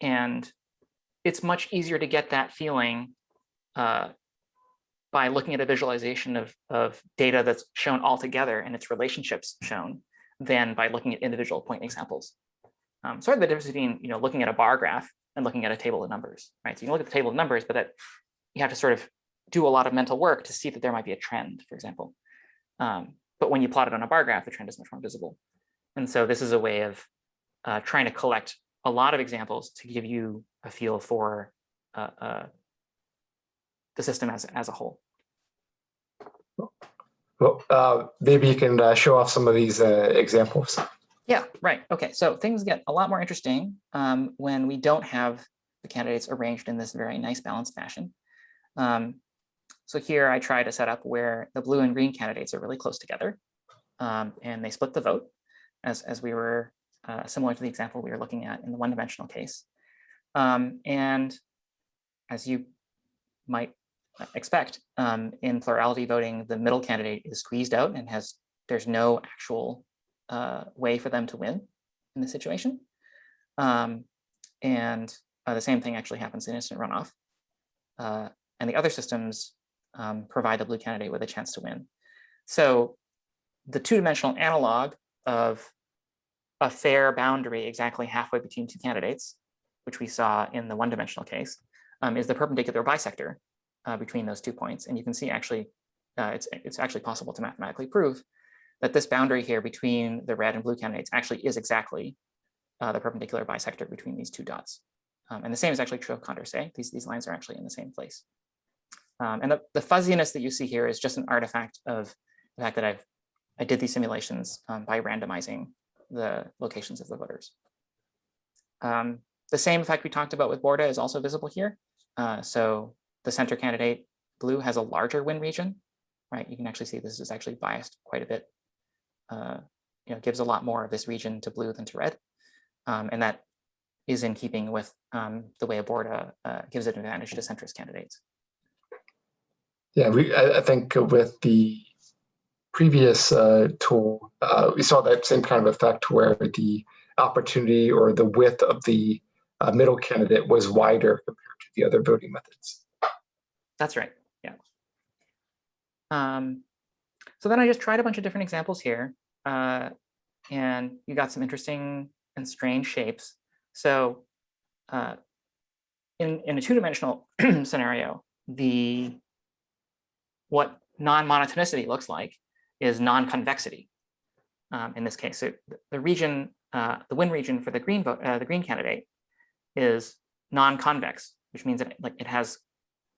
and it's much easier to get that feeling uh, by looking at a visualization of, of data that's shown all together and its relationships shown than by looking at individual point examples. Um, sort of the difference between you know, looking at a bar graph and looking at a table of numbers, right? So you can look at the table of numbers, but that you have to sort of do a lot of mental work to see that there might be a trend, for example. Um, but when you plot it on a bar graph, the trend is much more visible. And so this is a way of uh, trying to collect a lot of examples to give you a feel for uh, uh, the system as, as a whole. Well, uh, maybe you can uh, show off some of these uh, examples. Yeah, right. Okay, so things get a lot more interesting um, when we don't have the candidates arranged in this very nice balanced fashion. Um, so here I try to set up where the blue and green candidates are really close together um, and they split the vote as, as we were uh, similar to the example we were looking at in the one-dimensional case. Um, and as you might expect, um, in plurality voting, the middle candidate is squeezed out and has there's no actual uh, way for them to win in this situation. Um, and uh, the same thing actually happens in instant runoff. Uh, and the other systems um, provide the blue candidate with a chance to win. So the two-dimensional analog of a fair boundary exactly halfway between two candidates, which we saw in the one-dimensional case, um, is the perpendicular bisector uh, between those two points. And you can see actually, uh, it's, it's actually possible to mathematically prove that this boundary here between the red and blue candidates actually is exactly uh, the perpendicular bisector between these two dots. Um, and the same is actually true of Condorcet. These, these lines are actually in the same place. Um, and the, the fuzziness that you see here is just an artifact of the fact that I've I did these simulations um, by randomizing the locations of the voters. Um, the same effect we talked about with Borda is also visible here. Uh, so the center candidate blue has a larger win region, right? You can actually see this is actually biased quite a bit. Uh, you know, gives a lot more of this region to blue than to red. Um, and that is in keeping with um, the way a Borda uh, gives an advantage to centrist candidates. Yeah, we I, I think with the previous uh, tool, uh, we saw that same kind of effect where the opportunity or the width of the uh, middle candidate was wider compared to the other voting methods. That's right. Yeah. Um, so then I just tried a bunch of different examples here. Uh, and you got some interesting and strange shapes. So uh, in, in a two-dimensional scenario, the what non-monotonicity looks like is non-convexity. Um, in this case, so the- region, uh, the win region for the green vote, uh, the green candidate is non-convex, which means that like it has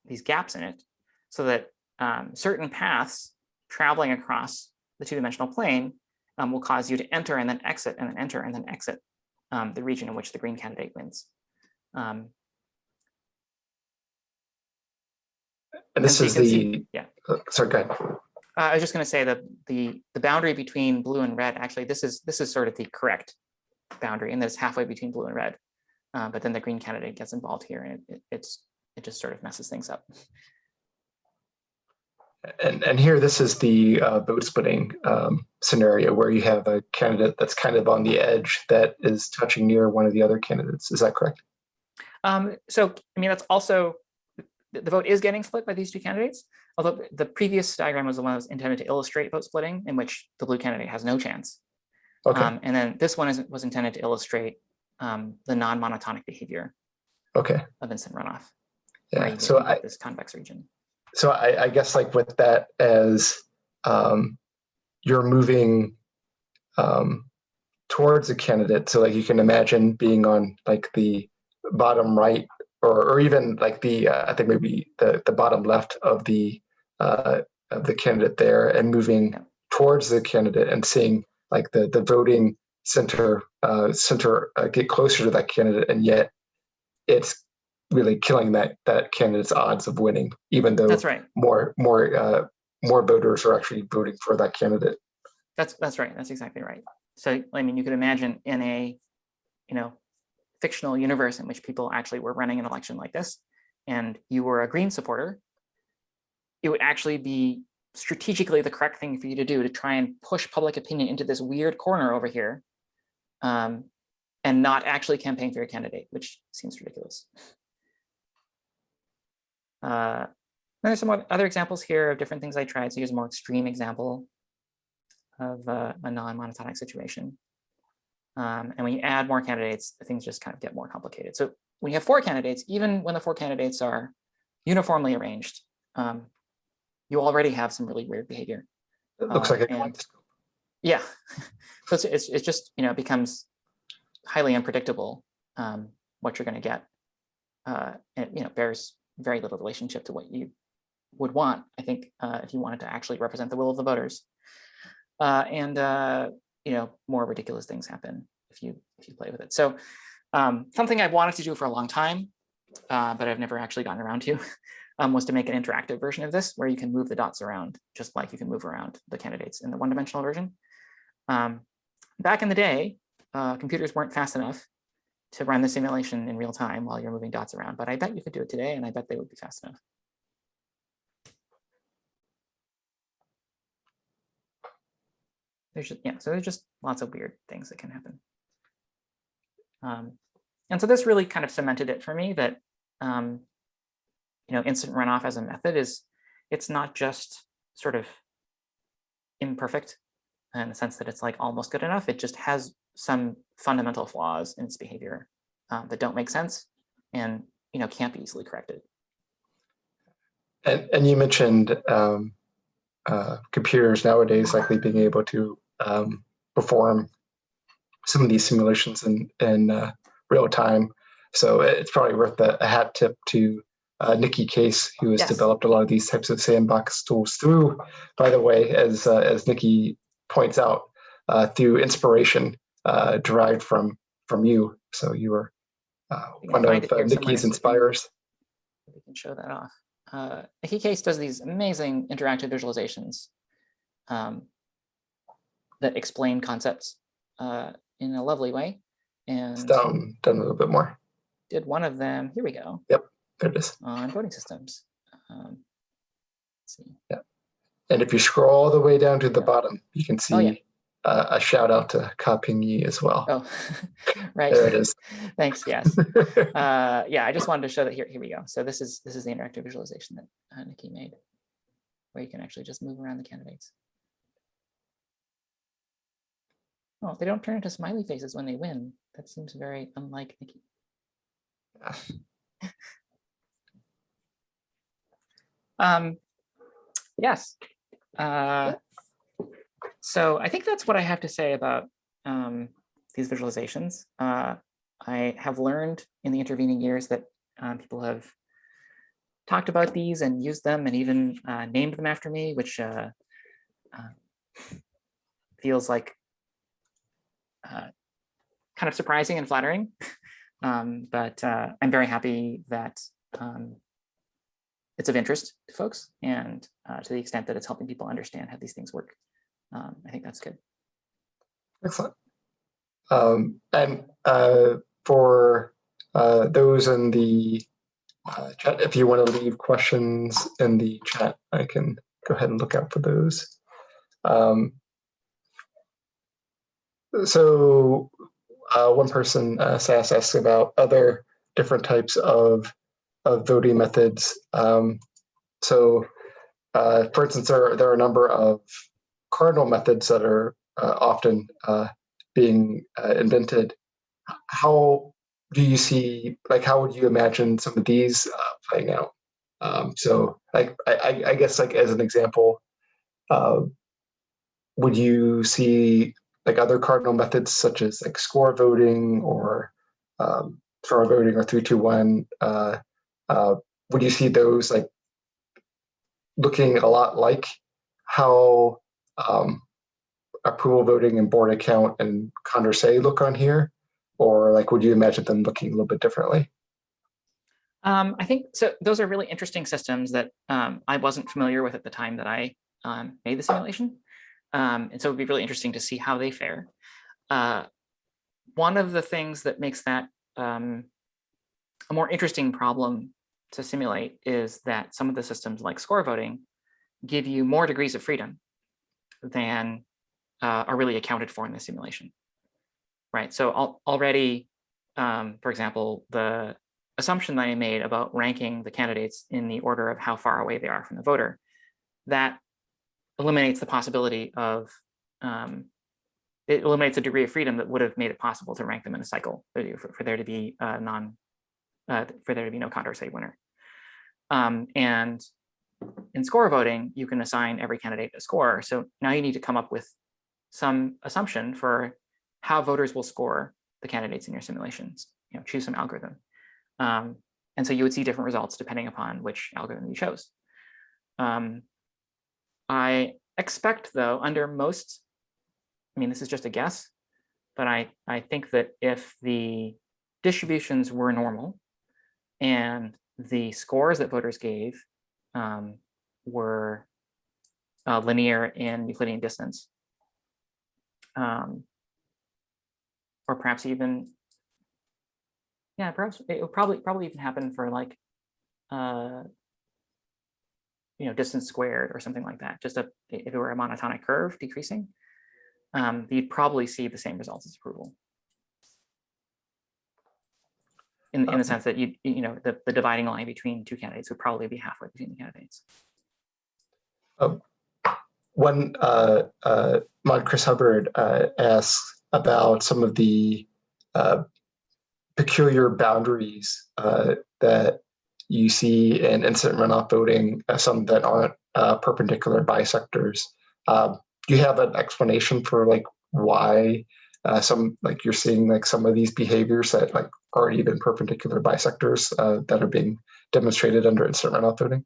these gaps in it, so that um, certain paths traveling across the two-dimensional plane um, will cause you to enter and then exit and then enter and then exit um, the region in which the green candidate wins. Um, And this is the, see- yeah. uh, sorry, go ahead. Uh, I was just going to say that the the boundary between blue and red, actually, this is this is sort of the correct boundary, and that it's halfway between blue and red. Uh, but then the green candidate gets involved here, and it, it, it's it just sort of messes things up. And, and here, this is the uh, vote splitting um, scenario where you have a candidate that's kind of on the edge that is touching near one of the other candidates. Is that correct? Um, so, I mean, that's also, the vote is getting split by these two candidates, although the previous diagram was the one that was intended to illustrate vote splitting, in which the blue candidate has no chance. Okay, Um, and then this one is, was intended to illustrate um, the non-monotonic behavior okay. of instant runoff. Yeah, so I, This convex region. So I, I guess like with that as um, you're moving um, towards a candidate. So like you can imagine being on like the bottom right or, or even like the, uh, I think maybe the, the bottom left of the, uh, of the candidate there and moving towards the candidate and seeing like the, the voting center, uh, center uh, get closer to that candidate. And yet it's really killing that, that candidate's odds of winning, even though That's right. more more uh, more voters are actually voting for that candidate. That's that's right. That's exactly right. So I mean, you could imagine in a, you know, fictional universe in which people actually were running an election like this, and you were a Green supporter, it would actually be strategically the correct thing for you to do to try and push public opinion into this weird corner over here, um, and not actually campaign for your candidate, which seems ridiculous. Uh, there's some other examples here of different things I tried. So here's a more extreme example of uh, a non-monotonic situation. Um, and when you add more candidates, things just kind of get more complicated. So when you have four candidates, even when the four candidates are uniformly arranged, um, you already have some really weird behavior. It looks Uh, like a Yeah, so it's, it's, it's just, you know, it becomes highly unpredictable um, what you're going to get. Uh, and, you know, bears very little relationship to what you would want, I think, uh, if you wanted to actually represent the will of the voters. Uh, and, uh, you know, more ridiculous things happen if you if you play with it. So um, something I've wanted to do for a long time, uh, but I've never actually gotten around to, um, was to make an interactive version of this where you can move the dots around, just like you can move around the candidates in the one-dimensional version. Um, back in the day, uh, computers weren't fast enough to run the simulation in real time while you're moving dots around, but I bet you could do it today, and I bet they would be fast enough. There's just, yeah, so there's just lots of weird things that can happen. Um, and so this really kind of cemented it for me that, um, you know, instant runoff as a method is, it's not just sort of imperfect in the sense that it's like almost good enough. It just has some fundamental flaws in its behavior um, that don't make sense and, you know, can't be easily corrected. And and you mentioned um, uh, computers nowadays likely being able to um, perform some of these simulations in in uh, real time. So it's probably worth a, a hat tip to uh, Nicky Case, who has Yes. developed a lot of these types of sandbox tools through, by the way, as uh, as Nicky points out, uh, through inspiration uh, derived from from you. So you were uh, You one of uh, Nicky's so inspires. We can show that off. Uh, Nicky Case does these amazing interactive visualizations um, that explain concepts uh, in a lovely way. It's And down, down a little bit more. did one of them, here we go, Yep, There it is. on voting systems. Um, let's see. And if you scroll all the way down to the Yeah. bottom, you can see Oh, yeah. Uh, a shout out to Ka-Ping Yee as well. Oh, right. There it is. Thanks. Yes. Uh, yeah, I just wanted to show that here. Here we go. So this is this is the interactive visualization that uh, Nicky made, where you can actually just move around the candidates. Oh, they don't turn into smiley faces when they win. That seems very unlike Nicky. Yeah. Um, yes. Uh, so I think that's what I have to say about um, these visualizations. Uh, I have learned in the intervening years that um, people have talked about these and used them and even uh, named them after me, which uh, uh, feels like uh, kind of surprising and flattering. Um, but I'm very happy that um, it's of interest to folks and to the extent that it's helping people understand how these things work. Um, I think that's good. Excellent. Um, and uh, for uh, those in the uh, chat, if you want to leave questions in the chat, I can go ahead and look out for those. Um, so uh, one person, uh, asks about other different types of, of voting methods. Um, so, uh, for instance, there, there are a number of cardinal methods that are uh, often uh, being uh, invented. How do you see, like, how would you imagine some of these uh, playing out? Um, so, like, I, I guess, like as an example, uh, would you see like other cardinal methods such as like score voting or um, STAR voting or three two one? Uh, uh, would you see those like looking a lot like how um, approval voting and Borda count and Condorcet look on here? Or like, would you imagine them looking a little bit differently? Um, I think so. Those are really interesting systems that um, I wasn't familiar with at the time that I um, made the simulation. Um, and so it'd be really interesting to see how they fare. Uh, one of the things that makes that um, a more interesting problem to simulate is that some of the systems like score voting give you more degrees of freedom than uh, are really accounted for in the simulation. Right, so al already, um, for example, the assumption that I made about ranking the candidates in the order of how far away they are from the voter, that eliminates the possibility of, um, it eliminates a degree of freedom that would have made it possible to rank them in a cycle for, for there to be uh, non, uh, for there to be no Condorcet winner. Um, and in score voting, you can assign every candidate a score. So now you need to come up with some assumption for how voters will score the candidates in your simulations, you know, choose some algorithm. Um, and so you would see different results depending upon which algorithm you chose. Um, I expect though, under most, I mean, this is just a guess, but I, I think that if the distributions were normal and the scores that voters gave um, were uh, linear in Euclidean distance, um, or perhaps even, yeah, perhaps it would probably probably even happen for like, uh, you know, distance squared or something like that. Just a, if it were a monotonic curve decreasing, um, you'd probably see the same results as approval. In, in the sense that you you know the, the dividing line between two candidates would probably be halfway between the candidates. Um, one uh, uh, Mon Chris Hubbard uh, asks about some of the uh, peculiar boundaries uh, that you see in instant runoff voting, uh, some that aren't uh, perpendicular bisectors. Um, do you have an explanation for like why uh, some like you're seeing like some of these behaviors that like aren't even perpendicular bisectors uh, that are being demonstrated under runoff voting?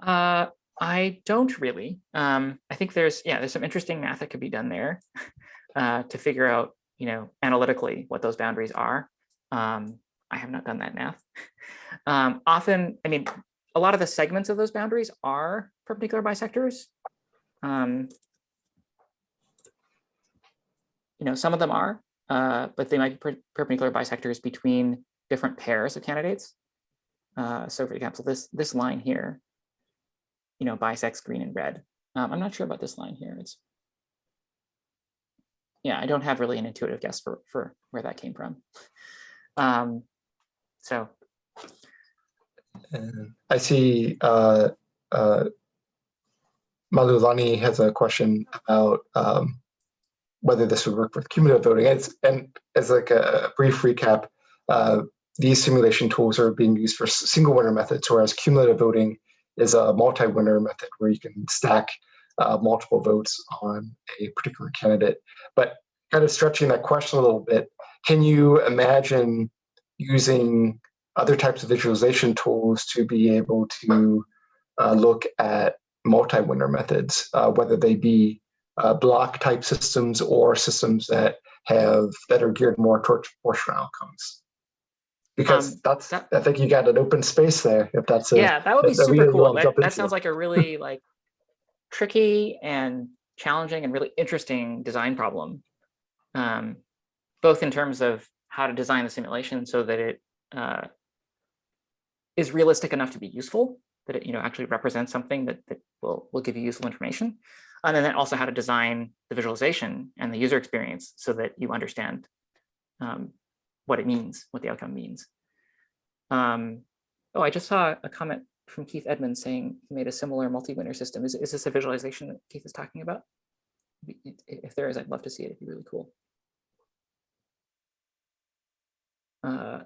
Uh, I don't really. Um, I think there's, yeah, there's some interesting math that could be done there uh, to figure out, you know, analytically what those boundaries are. Um, I have not done that math. Um, often, I mean, a lot of the segments of those boundaries are perpendicular bisectors. Um, you know, some of them are, uh, but they might be per perpendicular bisectors between different pairs of candidates. Uh, so for example, this, this line here, you know, bisects green and red. Um, I'm not sure about this line here. It's yeah, I don't have really an intuitive guess for, for where that came from. Um, so And I see uh, uh, Malulani has a question about um, whether this would work with cumulative voting. It's, and as like a brief recap, uh, these simulation tools are being used for single winner methods, whereas cumulative voting is a multi-winner method where you can stack uh, multiple votes on a particular candidate. But kind of stretching that question a little bit, can you imagine using other types of visualization tools to be able to uh, look at multi-winner methods, uh, whether they be uh, block type systems or systems that have that are geared more towards proportional outcomes. Because Um, that's, that- I think you got an open space there. If that's a, yeah, that would be super really cool. That, that sounds like a really like tricky and challenging and really interesting design problem. Um, both in terms of how to design the simulation so that it uh, is realistic enough to be useful, that it you know actually represents something that, that will, will give you useful information. And then also how to design the visualization and the user experience so that you understand um, what it means, what the outcome means. Um, oh, I just saw a comment from Keith Edmonds saying he made a similar multi-winner system. Is, is this a visualization that Keith is talking about? If there is, I'd love to see it. It'd be really cool. Uh,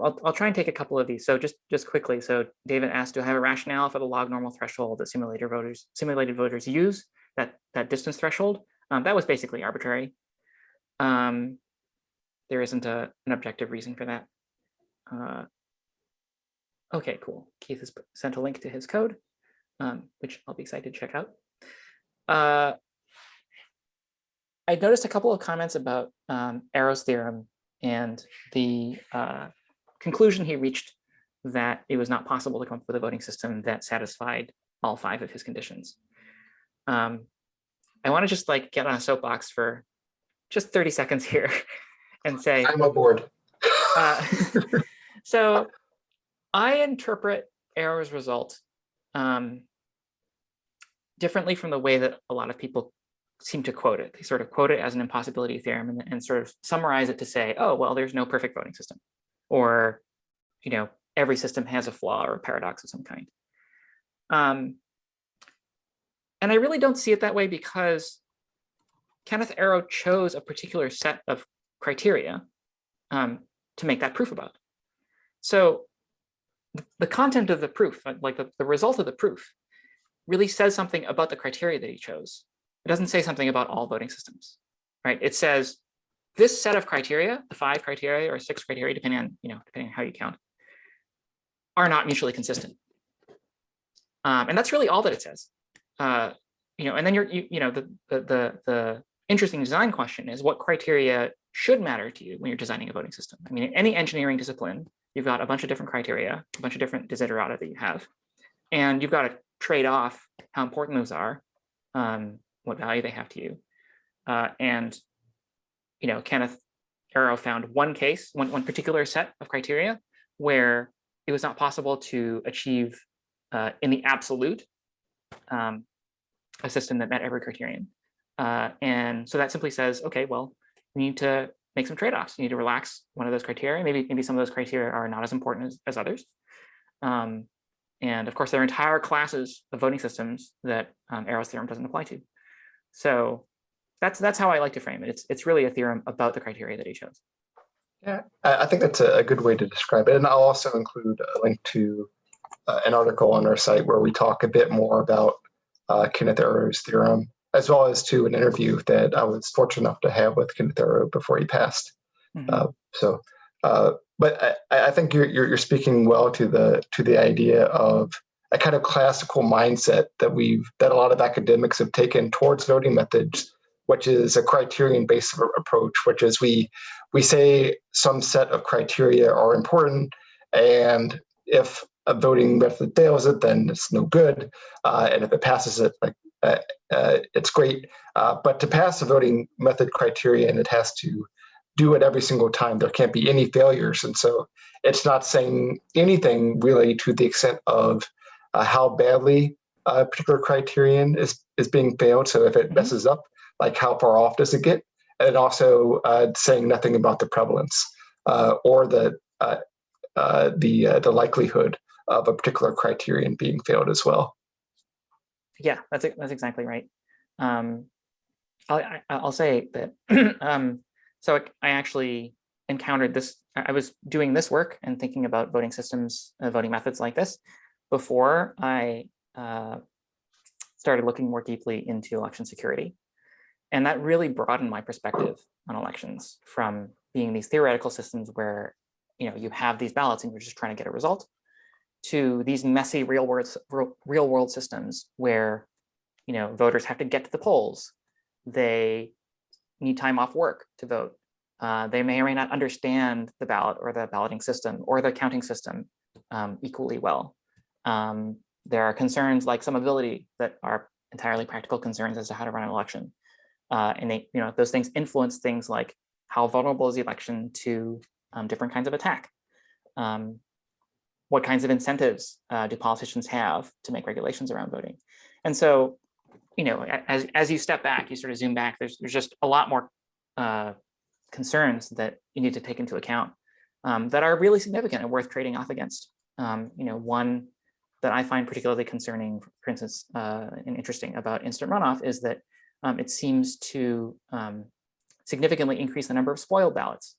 I'll, I'll, try and take a couple of these. So just, just quickly. So David asked, do I have a rationale for the log normal threshold that simulator voters, simulated voters use, that, that distance threshold? Um, that was basically arbitrary. Um, there isn't a, an objective reason for that. Uh, okay, cool. Keith has sent a link to his code, um, which I'll be excited to check out. Uh, I noticed a couple of comments about um, Arrow's theorem and the uh, conclusion he reached that it was not possible to come up with a voting system that satisfied all five of his conditions. Um, I want to just like get on a soapbox for just 30 seconds here and say, I'm aboard. uh, so I interpret Arrow's result um, differently from the way that a lot of people seem to quote it. They sort of quote it as an impossibility theorem and, and sort of summarize it to say, oh, well, there's no perfect voting system. Or, you know, every system has a flaw or a paradox of some kind. Um, and I really don't see it that way because Kenneth Arrow chose a particular set of criteria um, to make that proof about. So the content of the proof, uh, like the, the result of the proof, really says something about the criteria that he chose. It doesn't say something about all voting systems, right? It says this set of criteria, the five criteria or six criteria, depending on, you know, depending on how you count, are not mutually consistent. Um, and that's really all that it says. Uh, you know, and then you're, you, you know, the, the, the, the interesting design question is what criteria should matter to you when you're designing a voting system. I mean, in any engineering discipline, you've got a bunch of different criteria, a bunch of different desiderata that you have, and you've got to trade off how important those are, um, what value they have to you. Uh, and, you know, Kenneth Arrow found one case, one, one particular set of criteria where it was not possible to achieve uh, in the absolute um, a system that met every criterion. Uh, and so that simply says, okay, well, we need to make some trade-offs. You need to relax one of those criteria. Maybe maybe some of those criteria are not as important as, as others. Um, and of course, there are entire classes of voting systems that um, Arrow's theorem doesn't apply to. So that's that's how I like to frame it. It's it's really a theorem about the criteria that he chose. Yeah, I, I think that's a, a good way to describe it. And I'll also include a link to uh, an article on our site where we talk a bit more about uh, Kenneth Arrow's theorem, as well as to an interview that I was fortunate enough to have with Kenneth Arrow before he passed. Mhm. Uh, so, uh, but I, I think you're, you're you're speaking well to the to the idea of a kind of classical mindset that we've that a lot of academics have taken towards voting methods, which is a criterion-based approach, which is we we say some set of criteria are important, and if a voting method fails it, then it's no good, uh, and if it passes it, like uh, uh, it's great. Uh, but to pass a voting method criterion, it has to do it every single time. There can't be any failures. And so it's not saying anything really to the extent of uh, how badly a particular criterion is is being failed. So if it Mhm. messes up, like how far off does it get? And also uh, saying nothing about the prevalence uh, or the uh, uh, the uh, the likelihood of a particular criterion being failed as well. Yeah, that's that's exactly right. Um, I'll, I'll say that. um, so I- actually encountered this. I I was doing this work and thinking about voting systems, uh, voting methods like this, before I uh, started looking more deeply into election security, and that really broadened my perspective on elections from being these theoretical systems where you know you have these ballots and you're just trying to get a result to these messy real world real, world systems where you know voters have to get to the polls. They need time off work to vote. Uh, they may or may not understand the ballot or the balloting system or the counting system um, equally well. Um, there are concerns like summability that are entirely practical concerns as to how to run an election uh, and they you know those things influence things like how vulnerable is the election to um, different kinds of attack um, what kinds of incentives uh, do politicians have to make regulations around voting? And so, you know, as, as you step back, you sort of zoom back, there's, there's just a lot more uh, concerns that you need to take into account um, that are really significant and worth trading off against. Um, you know, one that I find particularly concerning, for instance, uh, and interesting about instant runoff is that um, it seems to um, significantly increase the number of spoiled ballots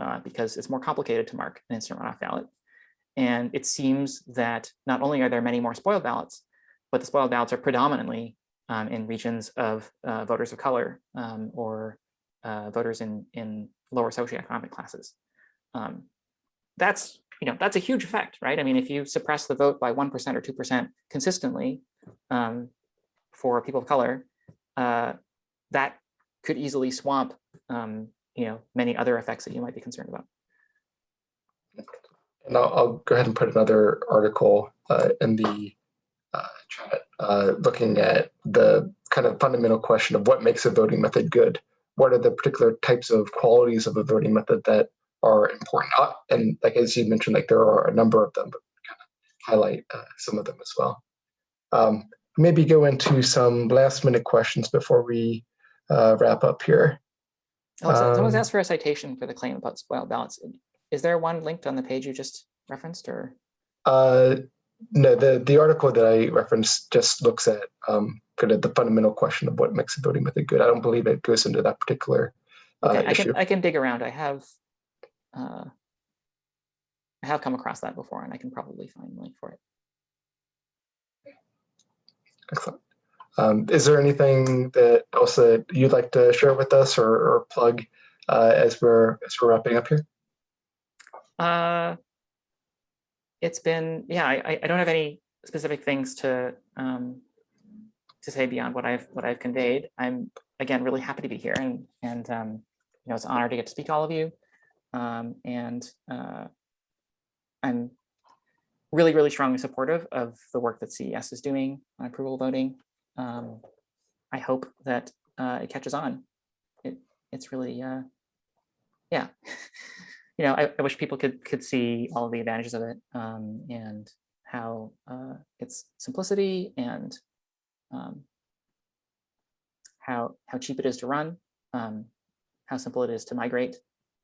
uh, because it's more complicated to mark an instant runoff ballot. And it seems that not only are there many more spoiled ballots, but the spoiled ballots are predominantly um, in regions of uh, voters of color um, or uh, voters in, in lower socioeconomic classes. Um, that's, you know, that's a huge effect, right? I mean, if you suppress the vote by 1% or 2% consistently um, for people of color, uh, that could easily swamp, um, you know, many other effects that you might be concerned about. And I'll, I'll go ahead and put another article uh, in the uh, chat, uh, looking at the kind of fundamental question of what makes a voting method good. What are the particular types of qualities of a voting method that are important? Uh, and like as you mentioned, like there are a number of them, but kind of highlight uh, some of them as well. Um, maybe go into some last minute questions before we uh, wrap up here. Oh, so someone's Um, asked for a citation for the claim about spoil balance. Is there one linked on the page you just referenced or? Uh, no, the the article that I referenced just looks at um, kind of the fundamental question of what makes a voting method good. I don't believe it goes into that particular uh, Okay, I issue. can, I can dig around. I have, uh, I have come across that before and I can probably find a link for it. Excellent. Um, is there anything that else that you'd like to share with us or, or plug uh, as we're as we're wrapping up here? Uh, it's been, yeah, I, I- don't have any specific things to, um, to say beyond what I've, what I've conveyed. I'm, again, really happy to be here and, and, um, you know, it's an honor to get to speak to all of you. Um, and, uh, I'm really, really strongly supportive of the work that CES is doing on approval voting. Um, I hope that, uh, it catches on. It, it's really, uh, yeah. you know, I, I wish people could could see all the advantages of it um, and how uh, its simplicity and um, how how cheap it is to run, um, how simple it is to migrate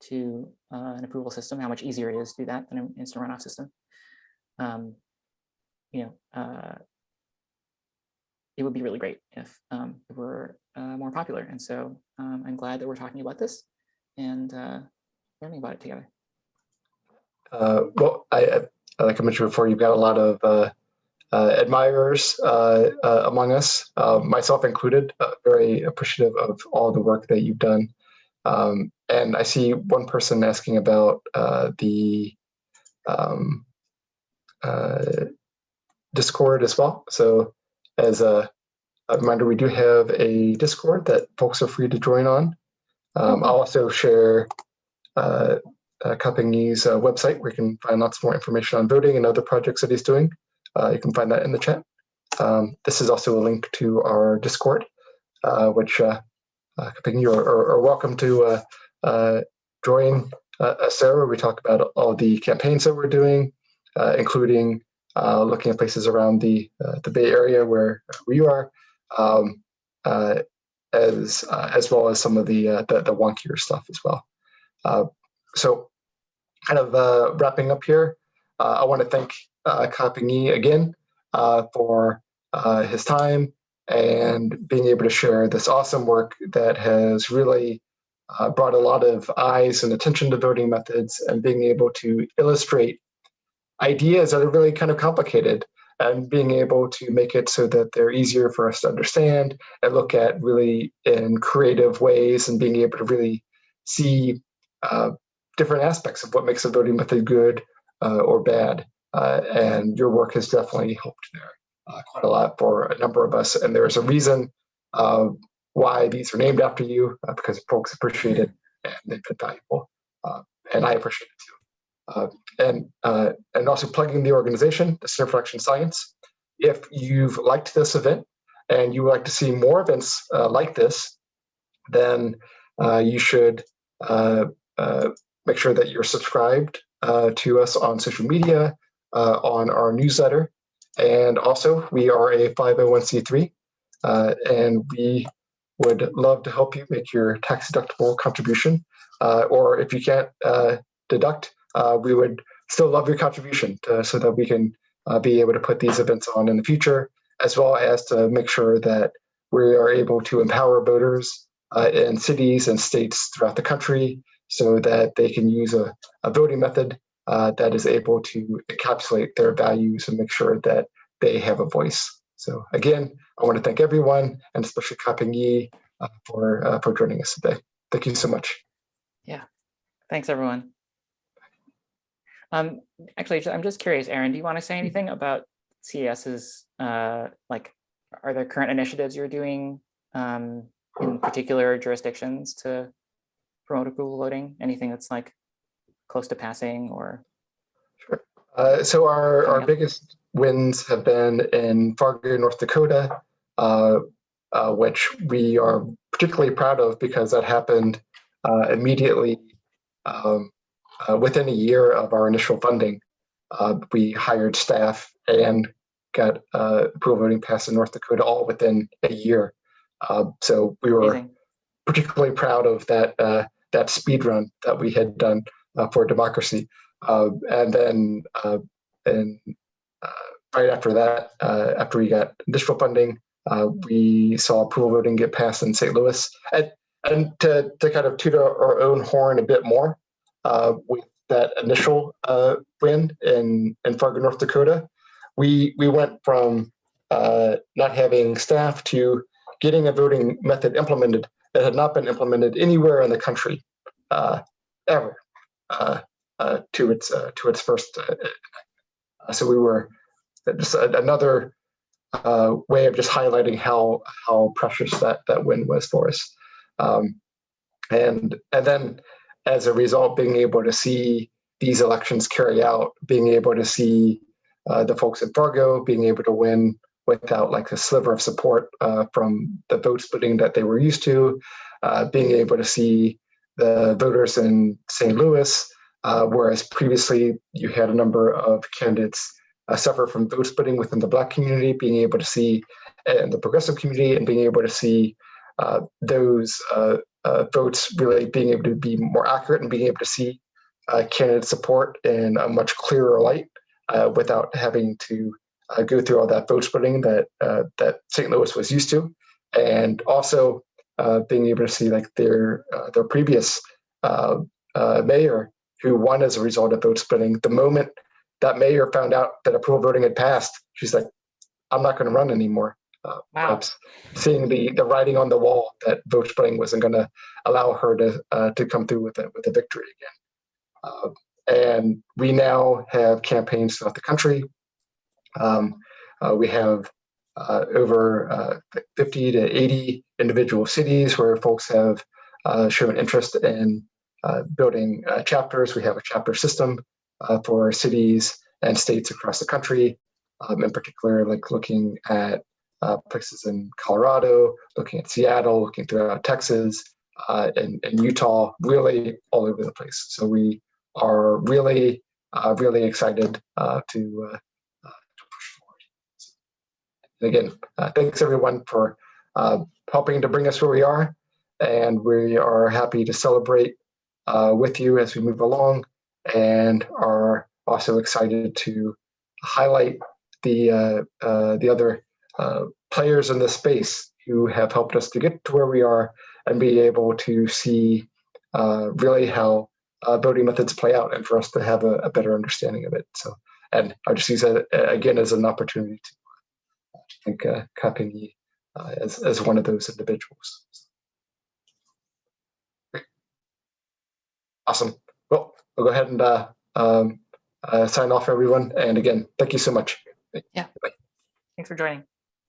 to uh, an approval system, how much easier it is to do that than an instant runoff system. Um, you know, uh, it would be really great if um, it were uh, more popular. And so um, I'm glad that we're talking about this and uh, learning about it together. Uh, well, I, I, like I mentioned before, you've got a lot of uh, uh, admirers uh, among us, myself included. Very appreciative of all the work that you've done. Um, and I see one person asking about uh, the um, Discord as well. So, as a, a reminder, we do have a Discord that folks are free to join on. Um, I'll also share uh, uh, Ka-Ping's uh, website where you can find lots more information on voting and other projects that he's doing. Uh, you can find that in the chat. Um, this is also a link to our Discord, uh, which uh, uh, Ka-Ping, you are, are, are welcome to uh, uh, join uh, us there where we talk about all the campaigns that we're doing, uh, including uh, looking at places around the uh, the Bay Area where we are, um, uh, as uh, as well as some of the uh, the, the wonkier stuff as well. Uh, so, kind of uh, wrapping up here, uh, I want to thank uh, Ka-Ping Yee again uh, for uh, his time and being able to share this awesome work that has really uh, brought a lot of eyes and attention to voting methods and being able to illustrate ideas that are really kind of complicated and being able to make it so that they're easier for us to understand and look at really in creative ways and being able to really see uh, different aspects of what makes a voting method good uh, or bad. Uh, and your work has definitely helped there uh, quite a lot for a number of us. And there's a reason uh, why these are named after you uh, because folks appreciate it and they've been valuable. and I appreciate it too. Uh, and uh, and also plugging the organization, the Center for Election Science. If you've liked this event and you would like to see more events uh, like this, then uh, you should uh, uh, make sure that you're subscribed to us on social media, on our newsletter, and also we are a 501c3, and we would love to help you make your tax deductible contribution. or if you can't deduct uh, we would still love your contribution to, so that we can uh, be able to put these events on in the future, as well as to make sure that we are able to empower voters uh, in cities and states throughout the country so that they can use a, a voting method uh, that is able to encapsulate their values and make sure that they have a voice. So again, I want to thank everyone and especially Ka-Ping Yee uh, for, uh, for joining us today. Thank you so much. Yeah, thanks everyone. Um, actually, I'm just curious, Aaron, do you want to say anything about CES's, uh, like, are there current initiatives you're doing um, in particular jurisdictions to promote approval voting? Anything that's like close to passing or? Sure. Uh, so our, our biggest wins have been in Fargo, North Dakota, uh, uh, which we are particularly proud of because that happened uh, immediately um, uh, within a year of our initial funding, uh, we hired staff and got uh, approval voting passed in North Dakota all within a year. Uh, so we were Amazing. particularly proud of that uh, that speed run that we had done uh, for democracy. and then and right after that, after we got additional funding, we saw approval voting get passed in St. Louis. And, and to, to kind of toot our own horn a bit more, with that initial uh, win in, in Fargo, North Dakota, we, we went from uh, not having staff to getting a voting method implemented that had not been implemented anywhere in the country uh, ever uh, uh, to its to its first. so we were just another way of just highlighting how how precious that that win was for us. Um, and and then as a result, being able to see these elections carry out, being able to see uh, the folks in Fargo being able to win without like a sliver of support uh, from the vote splitting that they were used to, uh, being able to see the voters in St. Louis, uh, whereas previously you had a number of candidates uh, suffer from vote splitting within the Black community, being able to see in the progressive community and being able to see uh, those uh, votes really being able to be more accurate and being able to see uh, candidate support in a much clearer light uh, without having to uh, go through all that vote splitting that uh, that St. Louis was used to, and also uh, being able to see like their their previous mayor who won as a result of vote splitting. The moment that mayor found out that approval voting had passed, she's like, "I'm not going to run anymore." Uh, wow. seeing the the writing on the wall that vote splitting wasn't going to allow her to uh, to come through with a, with a victory again. Uh, and we now have campaigns throughout the country. Um, uh, we have uh, over uh, 50 to 80 individual cities where folks have shown interest in building chapters. We have a chapter system for cities and states across the country. Um, in particular, like looking at uh, places in Colorado, looking at Seattle, looking throughout Texas, uh, and, and, Utah, really all over the place. So we are really, uh, really excited uh, to, uh, uh, to push forward. And again, thanks everyone for helping to bring us where we are. And we are happy to celebrate with you as we move along and are also excited to highlight the, the other uh, players in this space who have helped us to get to where we are and be able to see uh, really how uh, voting methods play out and for us to have a, a better understanding of it. So, and I just use that uh, again as an opportunity to, to thank uh, Ka-Ping Yee uh, as, as one of those individuals. Great. Awesome. Well, we'll go ahead and uh, um, uh, sign off, everyone. And again, thank you so much. Yeah thanks for joining.